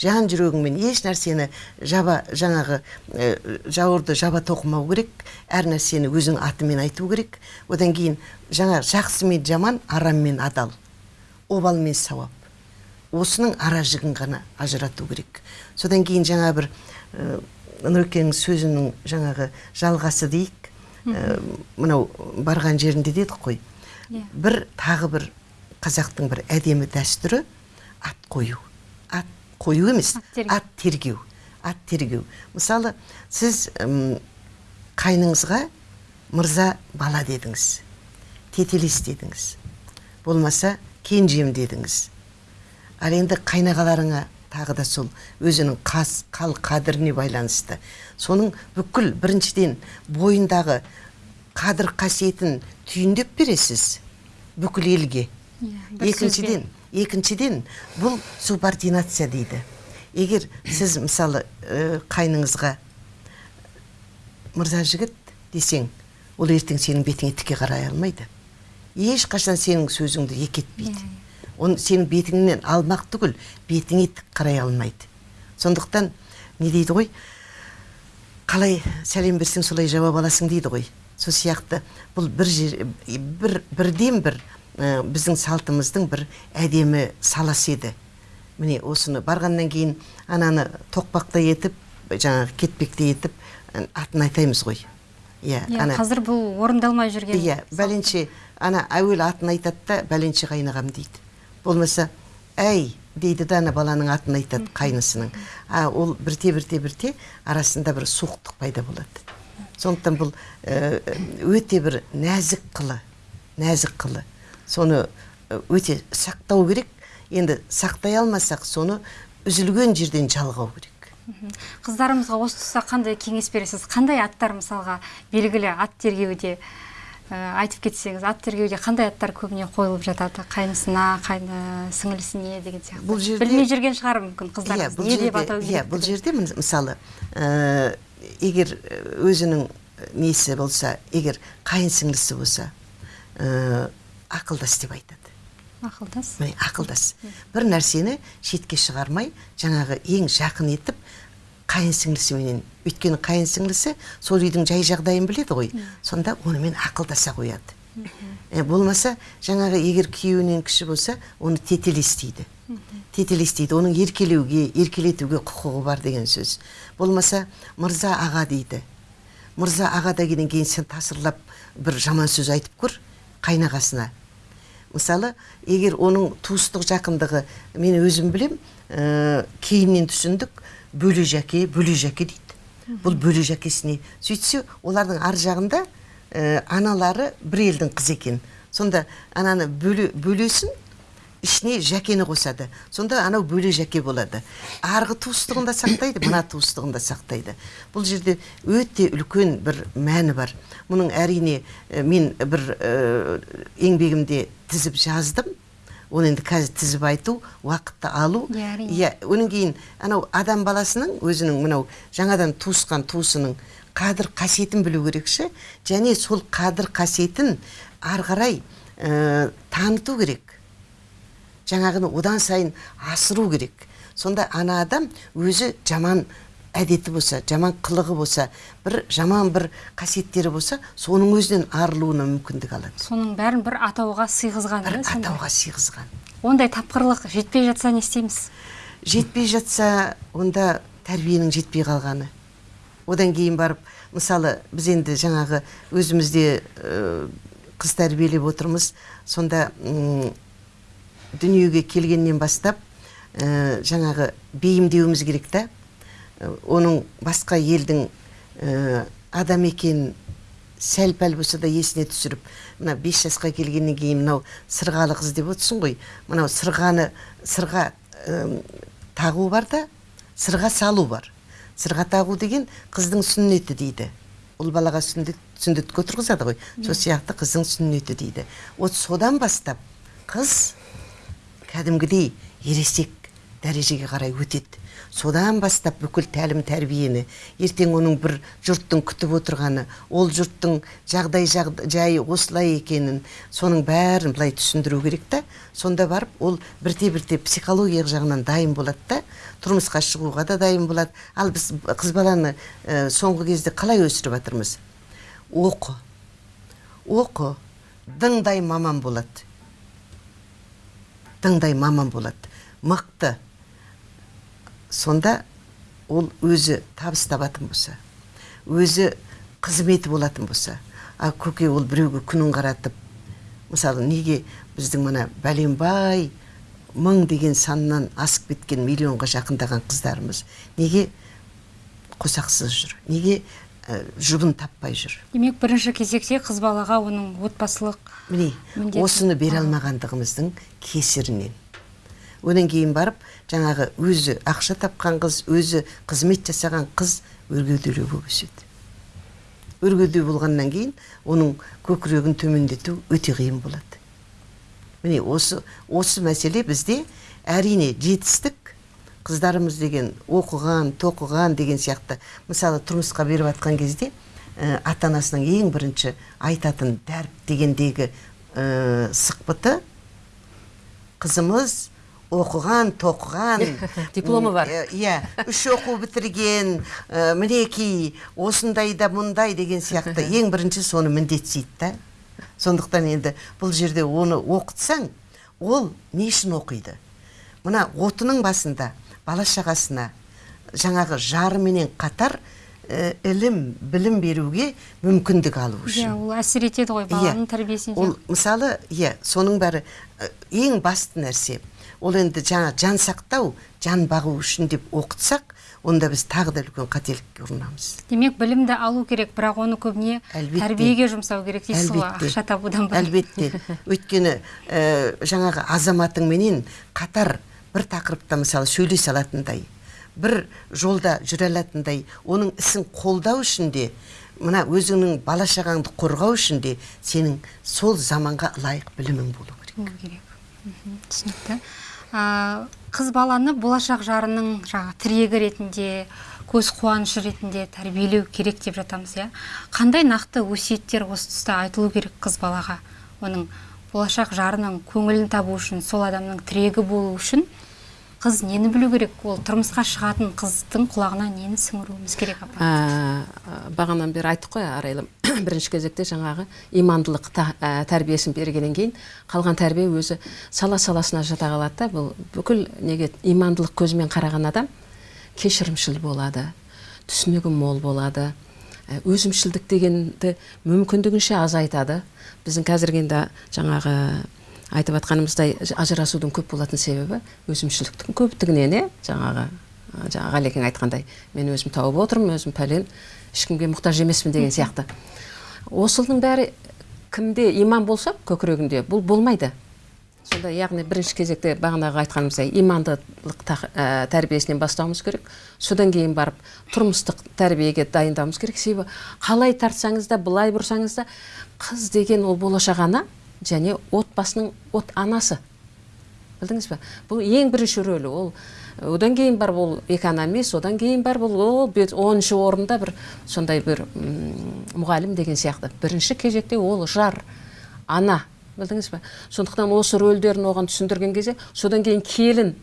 Жан жүрегіңмен еш нәрсені жаба жаңағы ә, жауырды жаба тоқымау керек әр нәрсені өзің атымен айту керек. Одан кейін жаңа жақсы мен жаман арам мен адал обал мен сауап. Осының ара жігін ғана ажырату керек. Содан кейін жаңа бір ә, нұрекеңнің сөзінің жаңағы жалғасы дейік. Ә, мынау барған жерінде дедік қой. Иә. бір тағы бір қазақтың бір әдемі дәстүрі ат қою. Қою емес Ат тергеу. ат тергеу. Мысалы сіз ым, қайныңызға мырза бала дедіңіз. Тетелес дедіңіз. Болмаса кенжем дедіңіз. Ал енді қайнағаларыңа тағы да сол өзінің қас қал қадіріне байланысты. Соның бүкіл біріншіден бойындағы қадір қасиетін түйіндеп бересіз. Бүкіл елге. Иә, бір екіншіден екіншіден бұл субординация дейді. Егер сіз мысалы ә, қайныңызға мырза жігіт десең ол ертең сенің бетіңе тіке қарай алмайды. Ешқашан сенің сөзіңді екі етпейді оны сенің бетіңнен алмақ түгіл бетіңе тік қарай алмайды. Сондықтан не дейді ғой? Қалай сәлем берсең солай жауап аласың дейді ғой. Сол сияқты бұл бір жер бір бірден бір ә, біздің салтымыздың бір әдемі саласы еді. Міне осыны барғаннан кейін ананы тоқпақтай етіп жаңағы кетпекте етіп ә, атын айтаймыз ғой. Иә иә қазір бұл орындалмай жүрген иә бәленше ана әуелі атын айтады да бәленше қайнағам дейді. Болмаса әй дейді да ана баланың атын айтады қайнысының. А ол бірте бірте бірте арасында бір суықтық пайда болады. Сондықтан бұл ә, өте бір нәзік қылы нәзік қылы. Соны ә, өте сақтау керек. Енді сақтай алмасақ соны үзілген жерден жалғау керек. Қыздарымызға осы тұста қандай кеңес бересіз? Қандай аттар мысалға белгілі ат тергеуде ә, айтып кетсеңіз ат тергеуде қандай аттар көбіне қойылып жатады? Қайнысына қайны сіңілісіне деген сияқты. Бұл жерде- білмей жүрген шығар мүмкін иә қыздарымыз бұл не деп атау иә керек бұл жерде мысалы ә, егер өзінің несі болса егер қайын сіңлісі болса ә, ақылдас деп айтады. Ақылдас? Міне ақылдас. Бір нәрсені шетке шығармай жаңағы ең жақын етіп қайын сіңлісіменен өйткені қайын сіңлісі сол үйдің жай жағдайын біледі ғой. Сонда онымен ақылдаса қояды. Болмаса жаңағы егер күйеуінен кіші болса оны тетелес дейді тетелес дейді оның еркелеуге еркелетуге құқығы бар деген сөз. Болмаса мырза аға дейді. Мырза аға дегеннен кейін сен тасырлап бір жаман сөз айтып көр қайнағасына. Мысалы егер оның туыстық жақындығы мен өзім білем ә, кейіннен түсіндік бөле жәке бөле жәке дейді. Бұл бөле жәкесіне сөйтсе олардың ар жағында ә, аналары бір елдің қызы екен. Сонда ананы бөле, бөлесін ішіне жәкені қосады. Сонда анау бөле жәке болады. Арғы туыстығын да сақтайды мына туыстығын да сақтайды. Бұл жерде өте үлкен бір мәні бар. Мұның әрине ә, мен бір ә, еңбегімде тізіп жаздым. Оны енді қазір тізіп айту уақытты алу. Иә, иә одан кейін анау адам баласының өзінің мынау жаңадан туысқан туысының қадір қасиетін білу керекші. Және сол қадір қасиетін ары қарай ә, таныту керек. Жаңағыны одан сайын асыру керек. Сонда ана адам өзі жаман әдеті болса жаман қылығы болса бір жаман бір қасиеттері болса соның өзінен арылуына мүмкіндік алады. Соның бәрін бір атауға сыйғызған бір атауға сыйғызған. Ондай тапқырлық жетпей жатса не істейміз? Жетпей жатса онда тәрбиенің жетпей қалғаны. Одан кейін барып мысалы біз енді жаңағы өзімізде ә, қыз тәрбиелеп отырмыз. Сонда дүниеге келгеннен бастап ә, жаңағы бейімдеуіміз керек та. Ә, оның басқа елдің ә, адам екенін сәл пәл болса да есіне түсіріп мына бес жасқа келгеннен кейін мынау сырғалы қыз деп отырсың ғой. Мынау сырғаны сырға ә, тағу бар да сырға салу бар. Сырға тағу деген қыздың сүннеті дейді. Ұл балаға сүндет сүндетке отырғызады ғой. Сол сияқты қыздың сүннеті дейді. Вот содан бастап қыз кәдімгідей ересек дәрежеге қарай өтеді. Содан бастап бүкіл тәлім тәрбиені ертең оның бір жұрттың күтіп отырғаны ол жұрттың жағдай жағд- жайы осылай екенін соның бәрін былай түсіндіру керек та. Сонда барып ол бірте бірте психологиялық жағынан дайын болады да тұрмысқа шығуға да дайын болады. Ал біз қыз баланы ә, соңғы кезде қалай өсіріп жатырмыз? Оқы. Оқы дыңдай маман болады. Дыңдай маман болады. Мықты. Сонда ол өзі табыс табатын болса өзі қызметі болатын болса а көке ол біреуге күнін қаратып мысалы неге біздің мына бәленбай мың деген саннан асып кеткен миллионға жақындаған қыздарымыз неге қосақсыз жүр? Неге жұбын таппай жүр. Демек бірінші кезекте қыз балаға оның отбасылық міне осыны бере алмағандығымыздың кесірінен. Одан кейін барып жаңағы өзі ақша тапқан қыз өзі қызмет жасаған қыз өргөдөлеу болып өседі. Өргөдеу болғаннан кейін оның көкірегін төмендету өте қиын болады. Міне осы осы мәселе бізде әрине жетістік қыздарымыз деген оқыған тоқыған деген сияқты мысалы тұрмысқа беріп жатқан кезде ә, ата анасының ең бірінші айтатын дәріп дегендегі ә, сықпыты қызымыз оқыған тоқыған. Дипломы бар. М, иә үш оқу бітірген ә, мінекей осындайда мұндай деген сияқты. Ең бірінші соны міндетсейді да. Сондықтан енді бұл жерде оны оқытсаң ол не үшін оқиды? Мына отының басында бала шағасына жаңағы жарыменен қатар ә, ілім білім беруге мүмкіндік алу үшін. иә ол әсер етеді ғой баланың тәрбиесіне. Ол мысалы иә соның бәрі ә, ең басты нәрсе. Ол енді жаңа жан сақтау жан бағу үшін деп оқытсақ онда біз тағы да үлкен қателікке ұрынамыз. Демек білімді алу керек бірақ оны көбіне Әлбетте. тәрбиеге жұмсау керек дейсіз ғой ақша табудан бөлек. Әлбетте. Өйткені ә, жаңағы азаматыңменен қатар бір тақырыпта мысалы сөйлесе алатындай бір жолда жүре алатындай оның ісін қолдау үшін де мына өзіңнің бала шағаңды қорғау үшін де сенің сол заманға лайық білімің болу керек. Болу керек. Түсінікті. Қыз баланы болашақ жарының жаңағы тірегі ретінде көз қуанышы ретінде тәрбиелеу керек деп жатамыз иә? Қандай нақты өсиеттер осы тұста айтылу керек қыз балаға? Оның болашақ жарының көңілін табу үшін сол адамның тірегі болу үшін қыз нені білу керек? Ол тұрмысқа шығатын қыздың құлағына нені сіңіруіміз керек апа? Ә, бағанан бері айттық қой арайлым. Бірінші кезекте жаңағы имандылық та- ә, тәрбиесін бергеннен кейін қалған тәрбие өзі сала саласына жата қалады да. Бұл бүкіл неге имандылық көзімен қараған адам кешірімшіл болады түсінігі мол болады. Ә, өзімшілдік дегенді мүмкіндігінше азайтады. Біздің қазіргі енді жаңағы айтып жатқанымыздай ажырасудың көп болатын себебі өзімшілдіктің көптігінен иә жаңағы жаңағы ғалекең айтқандай мен өзім тауып отырмын өзім пәлен ешкімге мұқтаж емеспін деген сияқты. Осының бәрі кімде иман болса көкірегінде бұл болмайды. Сонда яғни бірінші кезекте бағанағы айтқанымыздай имандылық ә, тәрбиесінен бастауымыз керек. Содан кейін барып тұрмыстық тәрбиеге дайындауымыз керек. Себебі қалай тартсаңыз да былай бұрсаңыз да қыз деген ол болашақ ана және отбасының от анасы. Білдіңіз ба бұл ең бірінші рөлі ол. Одан кейін бар ол экономист одан кейін бар бұл ол бет- оныншы орында бір сондай бір мұғалім деген сияқты. Бірінші кезекте ол жар ана. Білдіңіз ба сондықтан осы рөлдерін оған түсіндірген кезде содан кейін келін.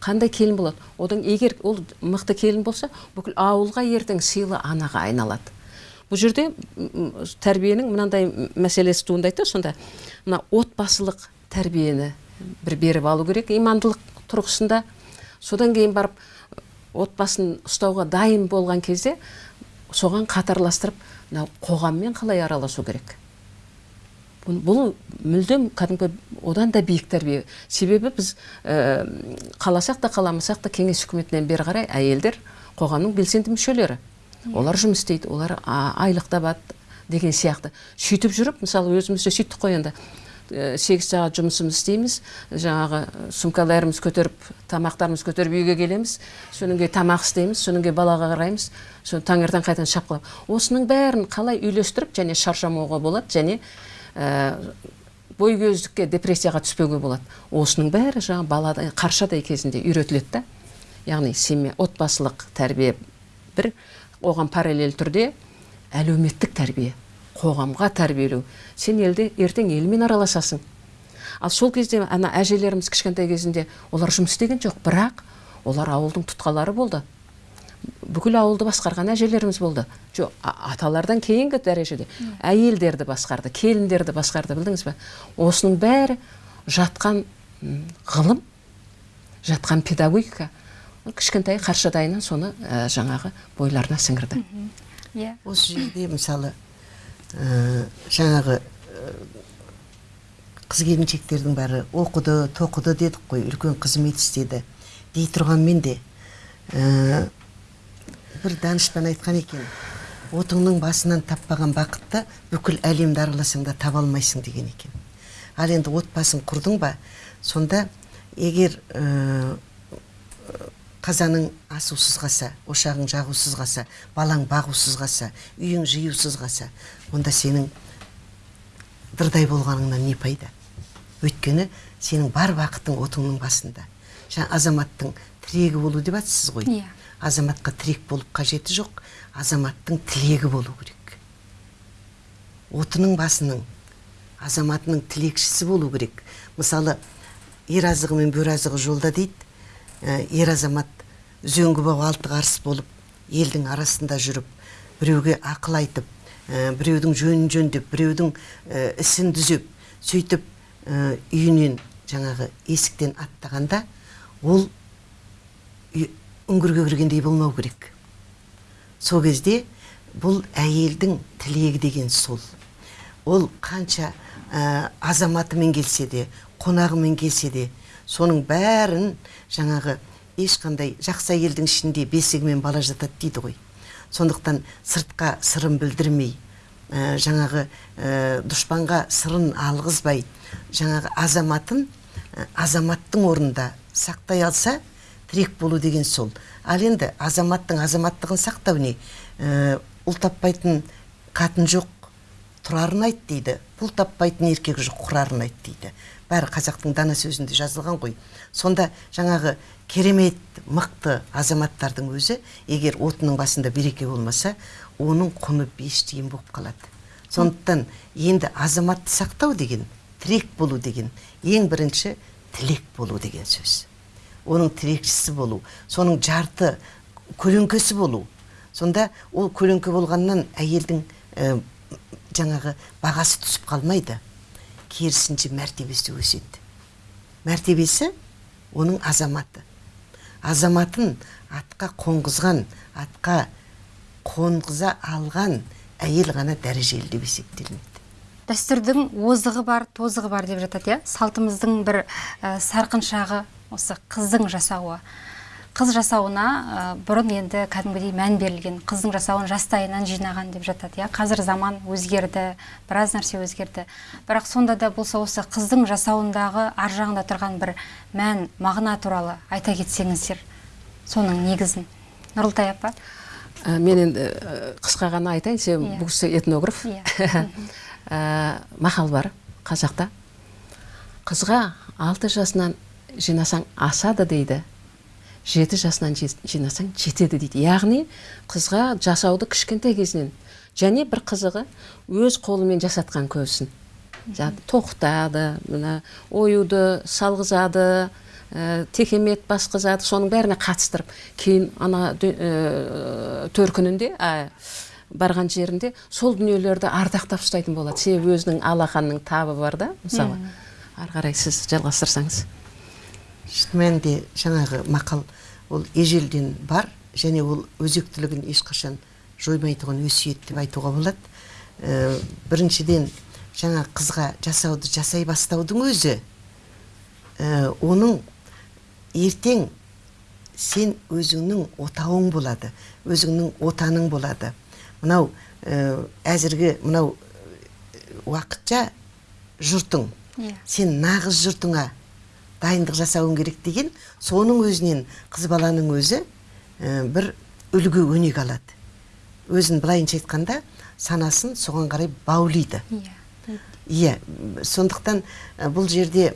Қандай келін болады? Одан егер ол мықты келін болса бүкіл ауылға ертең сыйлы анаға айналады. Бұл жерде тәрбиенің мынандай мәселесі туындайды да сонда. Мына отбасылық тәрбиені бір беріп алу керек имандылық тұрғысында. Содан кейін барып отбасын ұстауға дайын болған кезде соған қатарластырып мынау қоғаммен қалай араласу керек? Бұл мүлдем кәдімгі одан да биік тәрбие. Себебі біз ә, қаласақ та қаламасақ та кеңес үкіметінен бері қарай әйелдер қоғамның белсенді мүшелері. Олар жұмыс істейді олар айлық табады деген сияқты. Сөйтіп жүріп мысалы өзіміз де сөйттік қой енді. Ә, сегіз сағат жұмысымызды істейміз жаңағы сумкаларымыз көтеріп тамақтарымызды көтеріп үйге келеміз содан кейін тамақ істейміз содан кейін балаға қараймыз соны таңертең қайтадан шапқылап осының бәрін қалай үйлестіріп және шаршамауға болады және ә, бойкөздікке депрессияға түспеуге болады. Осының бәрі жаңағы балада қаршадай кезінде үйретіледі да. Яғни семья отбасылық тәрбие бір. Оған параллель түрде әлеуметтік тәрбие қоғамға тәрбиелеу. Сен елде ертең елмен араласасың. Ал сол кезде ана әжелеріміз кішкентай кезінде олар жұмыс істеген жоқ бірақ олар ауылдың тұтқалары болды. Бүкіл ауылды басқарған әжелеріміз болды. Жоқ аталардан кейінгі дәрежеде әйелдерді басқарды келіндерді басқарды білдіңіз ба осының бәрі жатқан ғылым жатқан педагогика. Кішкентай қаршадайынан соны ә, жаңағы бойларына сіңірді. Иә. Осы жерде мысалы ә, жаңағы ә, қыз келіншектердің бәрі оқыды тоқыды дедік қой үлкен қызмет істеді. Дей тұрғанмен де ә, бір данышпан айтқан екен отыңның басынан таппаған бақытты бүкіл әлемді араласаң да таба алмайсың деген екен. Ал енді отбасын құрдың ба сонда егер ә, қазаның асусыз қалса ошағың жағусыз қалса балаң бағусыз қалса үйің жиюсыз қалса онда сенің дырдай болғаныңнан не пайда? Өйткені сенің бар бақытың отыңның басында. Жаңа азаматтың тірегі болу деп жатсыз ғой. Иә. азаматқа тірек болып қажеті жоқ азаматтың тілегі болу керек. Отының басының азаматының тілекшісі болу керек. Мысалы ер азығы мен бөр азығы жолда дейді. Ә, ер азамат бау алты қарыс болып елдің арасында жүріп біреуге ақыл айтып ә, біреудің жөнін жөндеп біреудің ә, ісін түзеп сөйтіп ә, үйінен жаңағы есіктен аттағанда ол үңгірге кіргендей болмау керек. Сол кезде бұл әйелдің тілегі деген сол. Ол қанша ә, азаматымен келсе де қонағымен келсе де соның бәрін жаңағы ешқандай жақсы әйелдің ішінде бесігімен бала жатады дейді ғой. Сондықтан сыртқа сырын білдірмей ә, жаңағы ә, дұшпанға сырын алғызбай жаңағы азаматын ә, азаматтың орнында сақтай алса тірек болу деген сол. Ал енді азаматтың азаматтығын сақтау не? Ә, ұл таппайтын қатын жоқ тұрарын айт дейді. Пұл таппайтын еркек жоқ құрарын айт дейді. Бәрі қазақтың дана сөзінде жазылған ғой. Сонда жаңағы керемет мықты азаматтардың өзі егер отының басында береке болмаса оның құны бес тиын болып қалады. Сондықтан енді азаматты сақтау деген тірек болу деген ең бірінші тілек болу деген сөз. Оның тірекшісі болу соның жарты көлеңкесі болу. Сонда ол көлеңке болғаннан әйелдің ә, жаңағы бағасы түсіп қалмайды. Керісінше мәртебесі өседі. Мәртебесі оның азаматы. Азаматын атқа қонғызған атқа қонғыза алған әйел ғана дәрежелі деп есептелінеді. Дәстүрдің озығы бар тозығы бар деп жатады иә? Салтымыздың бір ә, сарқыншағы осы қыздың жасауы. Қыз жасауына ә, бұрын енді кәдімгідей мән берілген қыздың жасауын жастайынан жинаған деп жатады иә. Қазір заман өзгерді біраз нәрсе өзгерді. Бірақ сонда да болса осы қыздың жасауындағы ар жағында тұрған бір мән мағына туралы айта кетсеңіздер соның негізін. Нұрылтай апа? Ә, мен енді қысқа ғана айтайын сен Иә. бұл кісі этнограф. Иә. Ә, мақал бар қазақта. Қызға алты жасынан жинасаң асады дейді. Жеті жасынан жинасаң жетеді дейді. Яғни қызға жасауды кішкентай кезінен және бір қызығы өз қолымен жасатқан көбісін тоқытады мына оюды салғызады ә, текемет басқызады соның бәріне қатыстырып кейін ана ә, төркінінде ә, барған жерінде сол дүниелерді ардақтап ұстайтын болады. Себебі өзінің алақанның табы бар да мысалы. Ары қарай сіз жалғастырсаңыз. Шын мәнінде жаңағы мақал ол ежелден бар және ол өзектілігін ешқашан жоймайтұғын өсиет деп айтуға болады Ә, біріншіден жаңа қызға жасауды жасай бастаудың өзі ә, оның ертең сен өзіңнің отауың болады өзіңнің отаның болады мынау ә, әзіргі мынау уақытша жұртың Иә. сен нағыз жұртыңа дайындық жасауың керек деген соның өзінен қыз баланың өзі ә, бір үлгі өнеге алады. Өзін былайынша айтқанда санасын соған қарай баулиды. Иә иә м, сондықтан ә, бұл жерде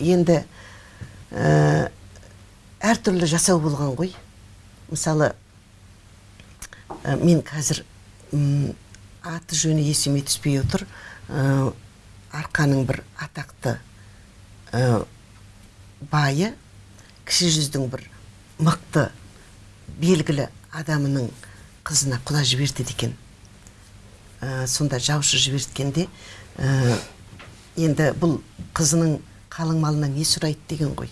енді ә, әртүрлі жасау болған ғой. Мысалы ә, мен қазір аты жөні есіме түспей отыр. Ә, арқаның бір атақты ә, байы кіші жүздің бір мықты белгілі адамының қызына құда жіберді екен. Ә, сонда жаушы жіберткенде ә, енді бұл қызының қалың малынан не сұрайды деген ғой.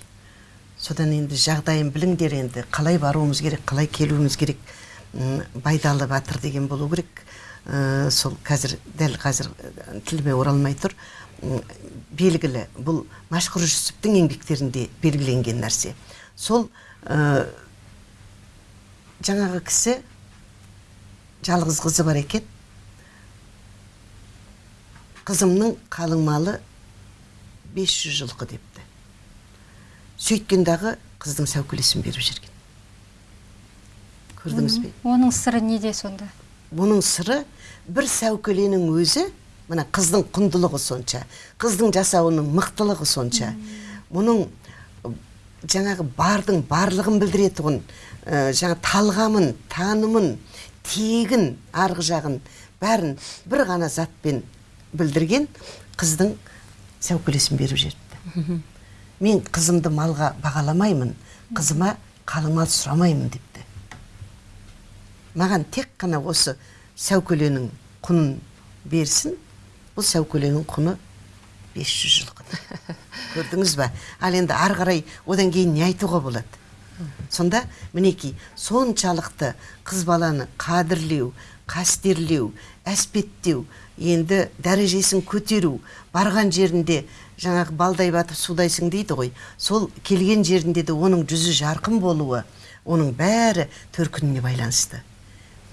Содан енді жағдайын біліңдер енді қалай баруымыз керек қалай келуіміз керек байдалы батыр деген болу керек. Ә, сол қазір дәл қазір тіліме оралмай тұр. Белгілі. Бұл машһүр жүсіптің еңбектерінде белгіленген нәрсе. Сол ә, жаңағы кісі жалғыз қызы бар екен. Қызымның қалың малы 500 жылқы депті. Сөйткен дағы қыздың сәукелесін беріп жіберген көрдіңіз бе? оның сыры неде сонда? Бұның сыры бір сәукеленің өзі мына қыздың құндылығы сонша қыздың жасауының мықтылығы сонша. Мұның жаңағы бардың барлығын білдіретұғын ә, жаңа талғамын танымын тегін арғы жағын бәрін бір ғана затпен білдірген қыздың сәукелесін беріп жіберіпті. Мен қызымды малға бағаламаймын қызыма қалың мал сұрамаймын депті. Маған тек қана осы сәукеленің құнын берсін бұл сәукеленің құны 500 жылқы көрдіңіз ба? Ал енді ары қарай одан кейін не айтуға болады? Сонда мінекей соншалықты қыз баланы қадірлеу қастерлеу әспеттеу енді дәрежесін көтеру барған жерінде жаңағы балдай батып судайсың дейді ғой. Сол келген жерінде де оның жүзі жарқын болуы оның бәрі төркініне байланысты.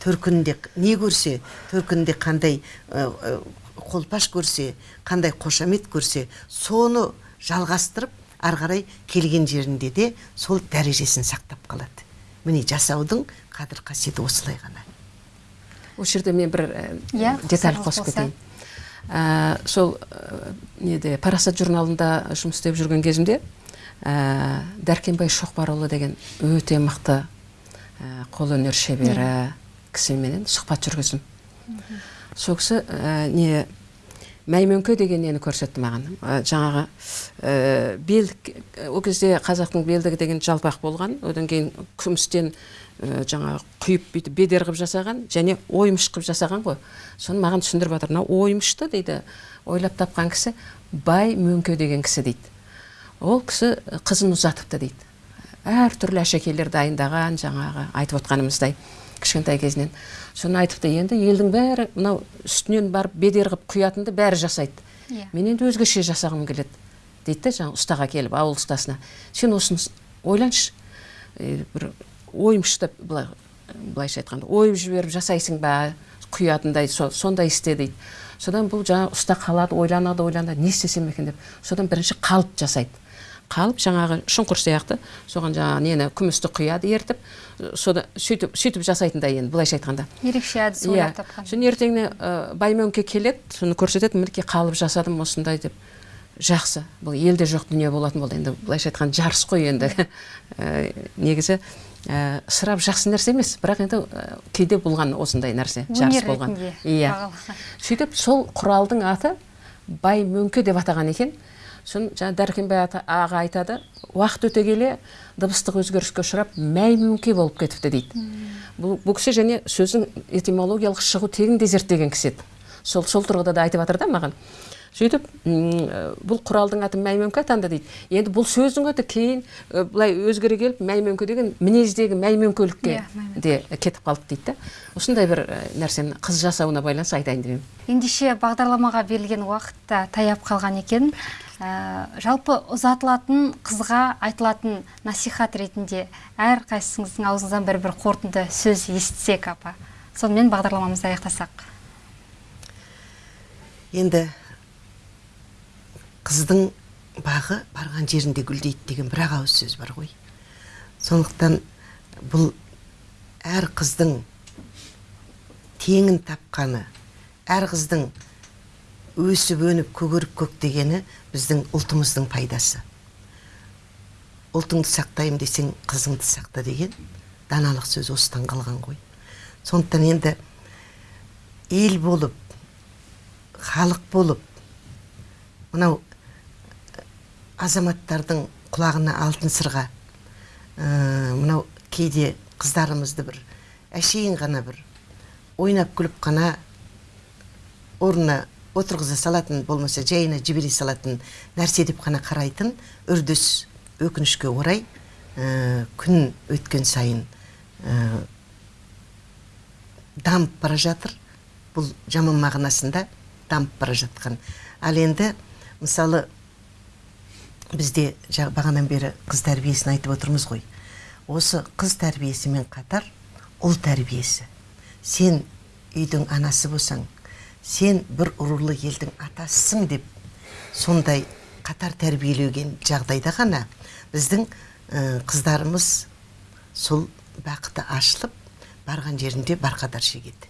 Төркінінде не көрсе төркінінде қандай қолпаш көрсе қандай қошамет көрсе соны жалғастырып ары қарай келген жерінде де сол дәрежесін сақтап қалады. Міне жасаудың қадір қасиеті осылай ғана. Осы жерде мен бір ә, Иә, деталь қосып кетейін. Ә, сол ә, неде парасат журналында жұмыс істеп жүрген кезімде ә, дәркембай шоқбарұлы деген өте мықты ә, қолөнер шебері кісіменен сұхбат жүргіздім. Сол кісі ә, не мәймөңке деген нені көрсетті маған? Ә, жаңағы ә, бел ол кезде қазақтың белдігі деген жалпақ болған одан кейін күмістен жаңағы құйып бүйтіп бедер қылып жасаған және оймыш қылып жасаған ғой. Соны маған түсіндіріп жатыр. Мынау оймышты дейді ойлап тапқан кісі бай мөңке деген кісі дейді. Ол кісі қызын ұзатыпты дейді. Әртүрлі әшекейлер дайындаған жаңағы айтып отқанымыздай. Кішкентай кезінен. Соны айтыпты енді елдің бәрі мынау үстінен барып бедер қылып құятынды бәрі жасайды. Иә. мен енді өзгеше жасағым келеді дейді да жаңағы ұстаға келіп ауыл ұстасына. Сен осыны ойланшы. Е, бір ойымшты былай былайша айтқанда ойып жіберіп жасайсың ба? Құятындай со- сондай істе дейді. Содан бұл жаңағы ұста қалады ойланады ойланады. Не істесем екен деп. Содан бірінші қалып жасайды. Қалып жаңағы шұңқыр сияқты соған жаңағы нені күмісті құяды ертіп содан сөйтіп сөйтіп жасайтындай енді былайша айтқанда. Ерекше әдіс иә. ойлап тапқан. Соны ертеңіне ә, баймөңке келеді соны көрсетеді мінекей қалып жасадым осындай деп. Жақсы бұл елде жоқ дүние болатын болды. Енді былайша айтқанда жарыс қой енді. Ә, негізі ә, ысырап жақсы нәрсе емес. Бірақ енді ә, кейде болған осындай нәрсе жарыс болған. иә. Сөйтіп сол құралдың аты бай мөңке деп атаған екен. Соны жаңа дәркембай аға айтады уақыт өте келе дыбыстық өзгеріске ұшырап мәй мөңке болып кетіпті дейді. Бұл, бұл кісі және сөздің этимологиялық шығу тегін де зерттеген кісі еді. Сол, сол тұрғыда да айтып жатыр да маған. Сөйтіп бұл құралдың аты мәймөңке атанды дейді. Енді бұл сөздің аты кейін былай өзгере келіп мәймөңке деген мінездегі мәймөңкелікке Иә, мәймөңке. де кетіп қалды дейді да. Осындай бір нәрсені қыз жасауына байланысты айтайын деп едім. Ендеше бағдарламаға берілген уақыт та таяп қалған екен. Ә, жалпы ұзатылатын қызға айтылатын насихат ретінде әр қайсыңыздың аузыңыздан бір бір қорытынды сөз естісек апа. Сонымен бағдарламамызды аяқтасақ. Енді қыздың бағы барған жерінде гүлдейді деген бір ақ ауыз сөз бар ғой. Сондықтан бұл әр қыздың теңін тапқаны әр қыздың өсіп өніп көгеріп көктегені біздің ұлтымыздың пайдасы. Ұлтыңды сақтаймын десең қызыңды сақта деген даналық сөз осыдан қалған ғой. Сондықтан енді ел болып халық болып мынау азаматтардың құлағына алтын сырға ә, мынау кейде қыздарымызды бір әшейін ғана бір ойнап күліп қана орнына отырғыза салатын болмаса жайына жібере салатын нәрсе деп қана қарайтын үрдіс өкінішке орай ә, күн өткен сайын ә, дамып бара жатыр. Бұл жаман мағынасында дамып бара жатқан. Ал енді мысалы бізде бағанадан бері қыз тәрбиесін айтып отырмыз ғой. Осы қыз тәрбиесімен қатар ұл тәрбиесі. Сен үйдің анасы болсаң сен бір рулы елдің атасысың деп сондай қатар тәрбиелеген жағдайда ғана біздің қыздарымыз сол бақыты ашылып барған жерінде барқадар шегеді.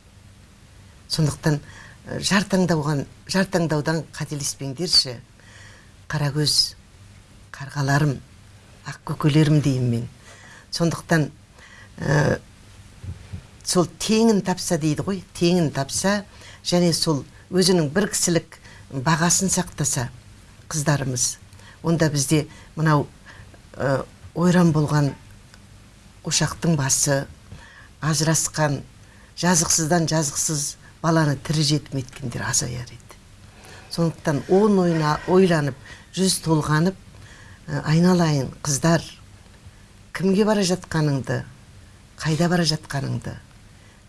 Сондықтан ә, жар таңдауған жар таңдаудан қателеспеңдерші. Қарагөз қарғаларым ақкөкелерім деймін мен. Сондықтан сол теңін тапса дейді ғой теңін тапса және сол өзінің бір кісілік бағасын сақтаса қыздарымыз онда бізде мынау ойран болған ошақтың басы ажырасқан жазықсыздан жазықсыз баланы тірі жетім еткендер азаяр еді. Сондықтан он ойна, ойланып жүз толғанып ә, айналайын қыздар кімге бара жатқаныңды қайда бара жатқаныңды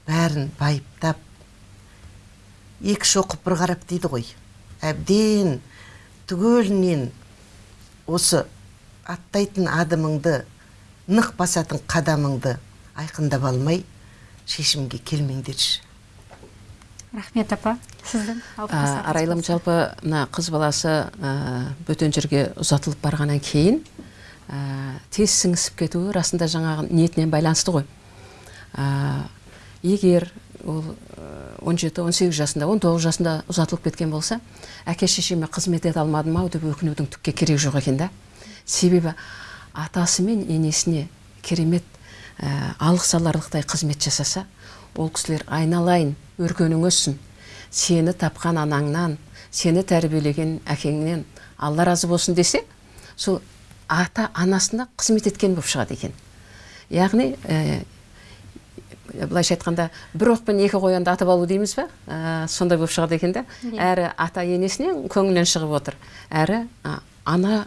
бәрін байыптап екі шоқып бір қарап дейді ғой. Әбден түгелінен осы аттайтын адымыңды нық басатын қадамыңды айқындап алмай шешімге келмеңдерші. Рахмет апа. Сіздің арайлым жалпы мына қыз баласы ә, бөтен жерге ұзатылып барғаннан кейін ә, тез сіңісіп кетуі расында жаңағы ниетінен байланысты ғой. Ә, егер ол ә, 17-18 жасында 19 жасында ұзатылып кеткен болса әке шешеме қызмет ете алмадым ау деп өкінудің түкке керегі жоқ екен да. Себебі атасы мен енесіне керемет ә, алғыс аларлықтай қызмет жасаса ол кісілер айналайын өркенің өссін сені тапқан анаңнан сені тәрбиелеген әкеңнен алла разы болсын десе сол ата анасына қызмет еткен болып шығады екен. Яғни ә, былайша айтқанда бір оқпен екі қоянды атып алу дейміз ба ә, сондай болып шығады екен да әрі ата енесінен көңілінен шығып отыр. Әрі а, ана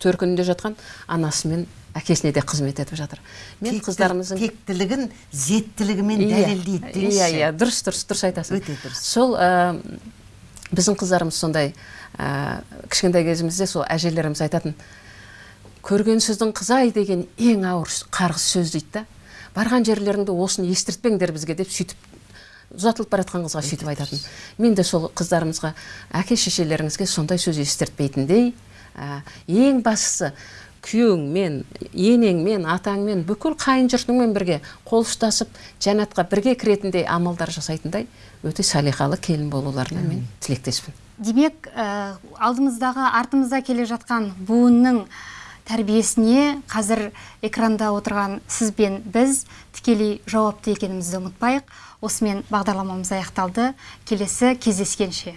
төркінінде жатқан анасы мен әкесіне де қызмет етіп жатыр. Мен Текті- қыздарымыздың тектілігін зеттілігімен Иә, дәлелдейді деңізші. иә иә. Дұрыс дұрыс дұрыс айтасың. Өте дұрыс. сол ә, біздің қыздарымыз сондай ә, кішкентай кезімізде сол әжелеріміз айтатын көрген сөздің қызай деген ең ауыр қарғыс сөз дейді да барған жерлеріңде осыны естіртпеңдер бізге деп сөйтіп ұзатылып бара жатқан қызға сөйтіп айтатын. мен де сол қыздарымызға әке шешелеріңізге сондай сөз естіртпейтіндей ә, ең бастысы күйеуіңмен енеңмен атаңмен бүкіл қайын жұртыңмен бірге қол ұстасып жәннатқа бірге кіретіндей амалдар жасайтындай өте салиқалы келін болуларына мен тілектеспін. Демек ә, алдымыздағы артымызда келе жатқан буынның тәрбиесіне қазір экранда отырған сіз бен біз тікелей жауапты екенімізді ұмытпайық. Осымен бағдарламамыз аяқталды. Келесі кездескенше.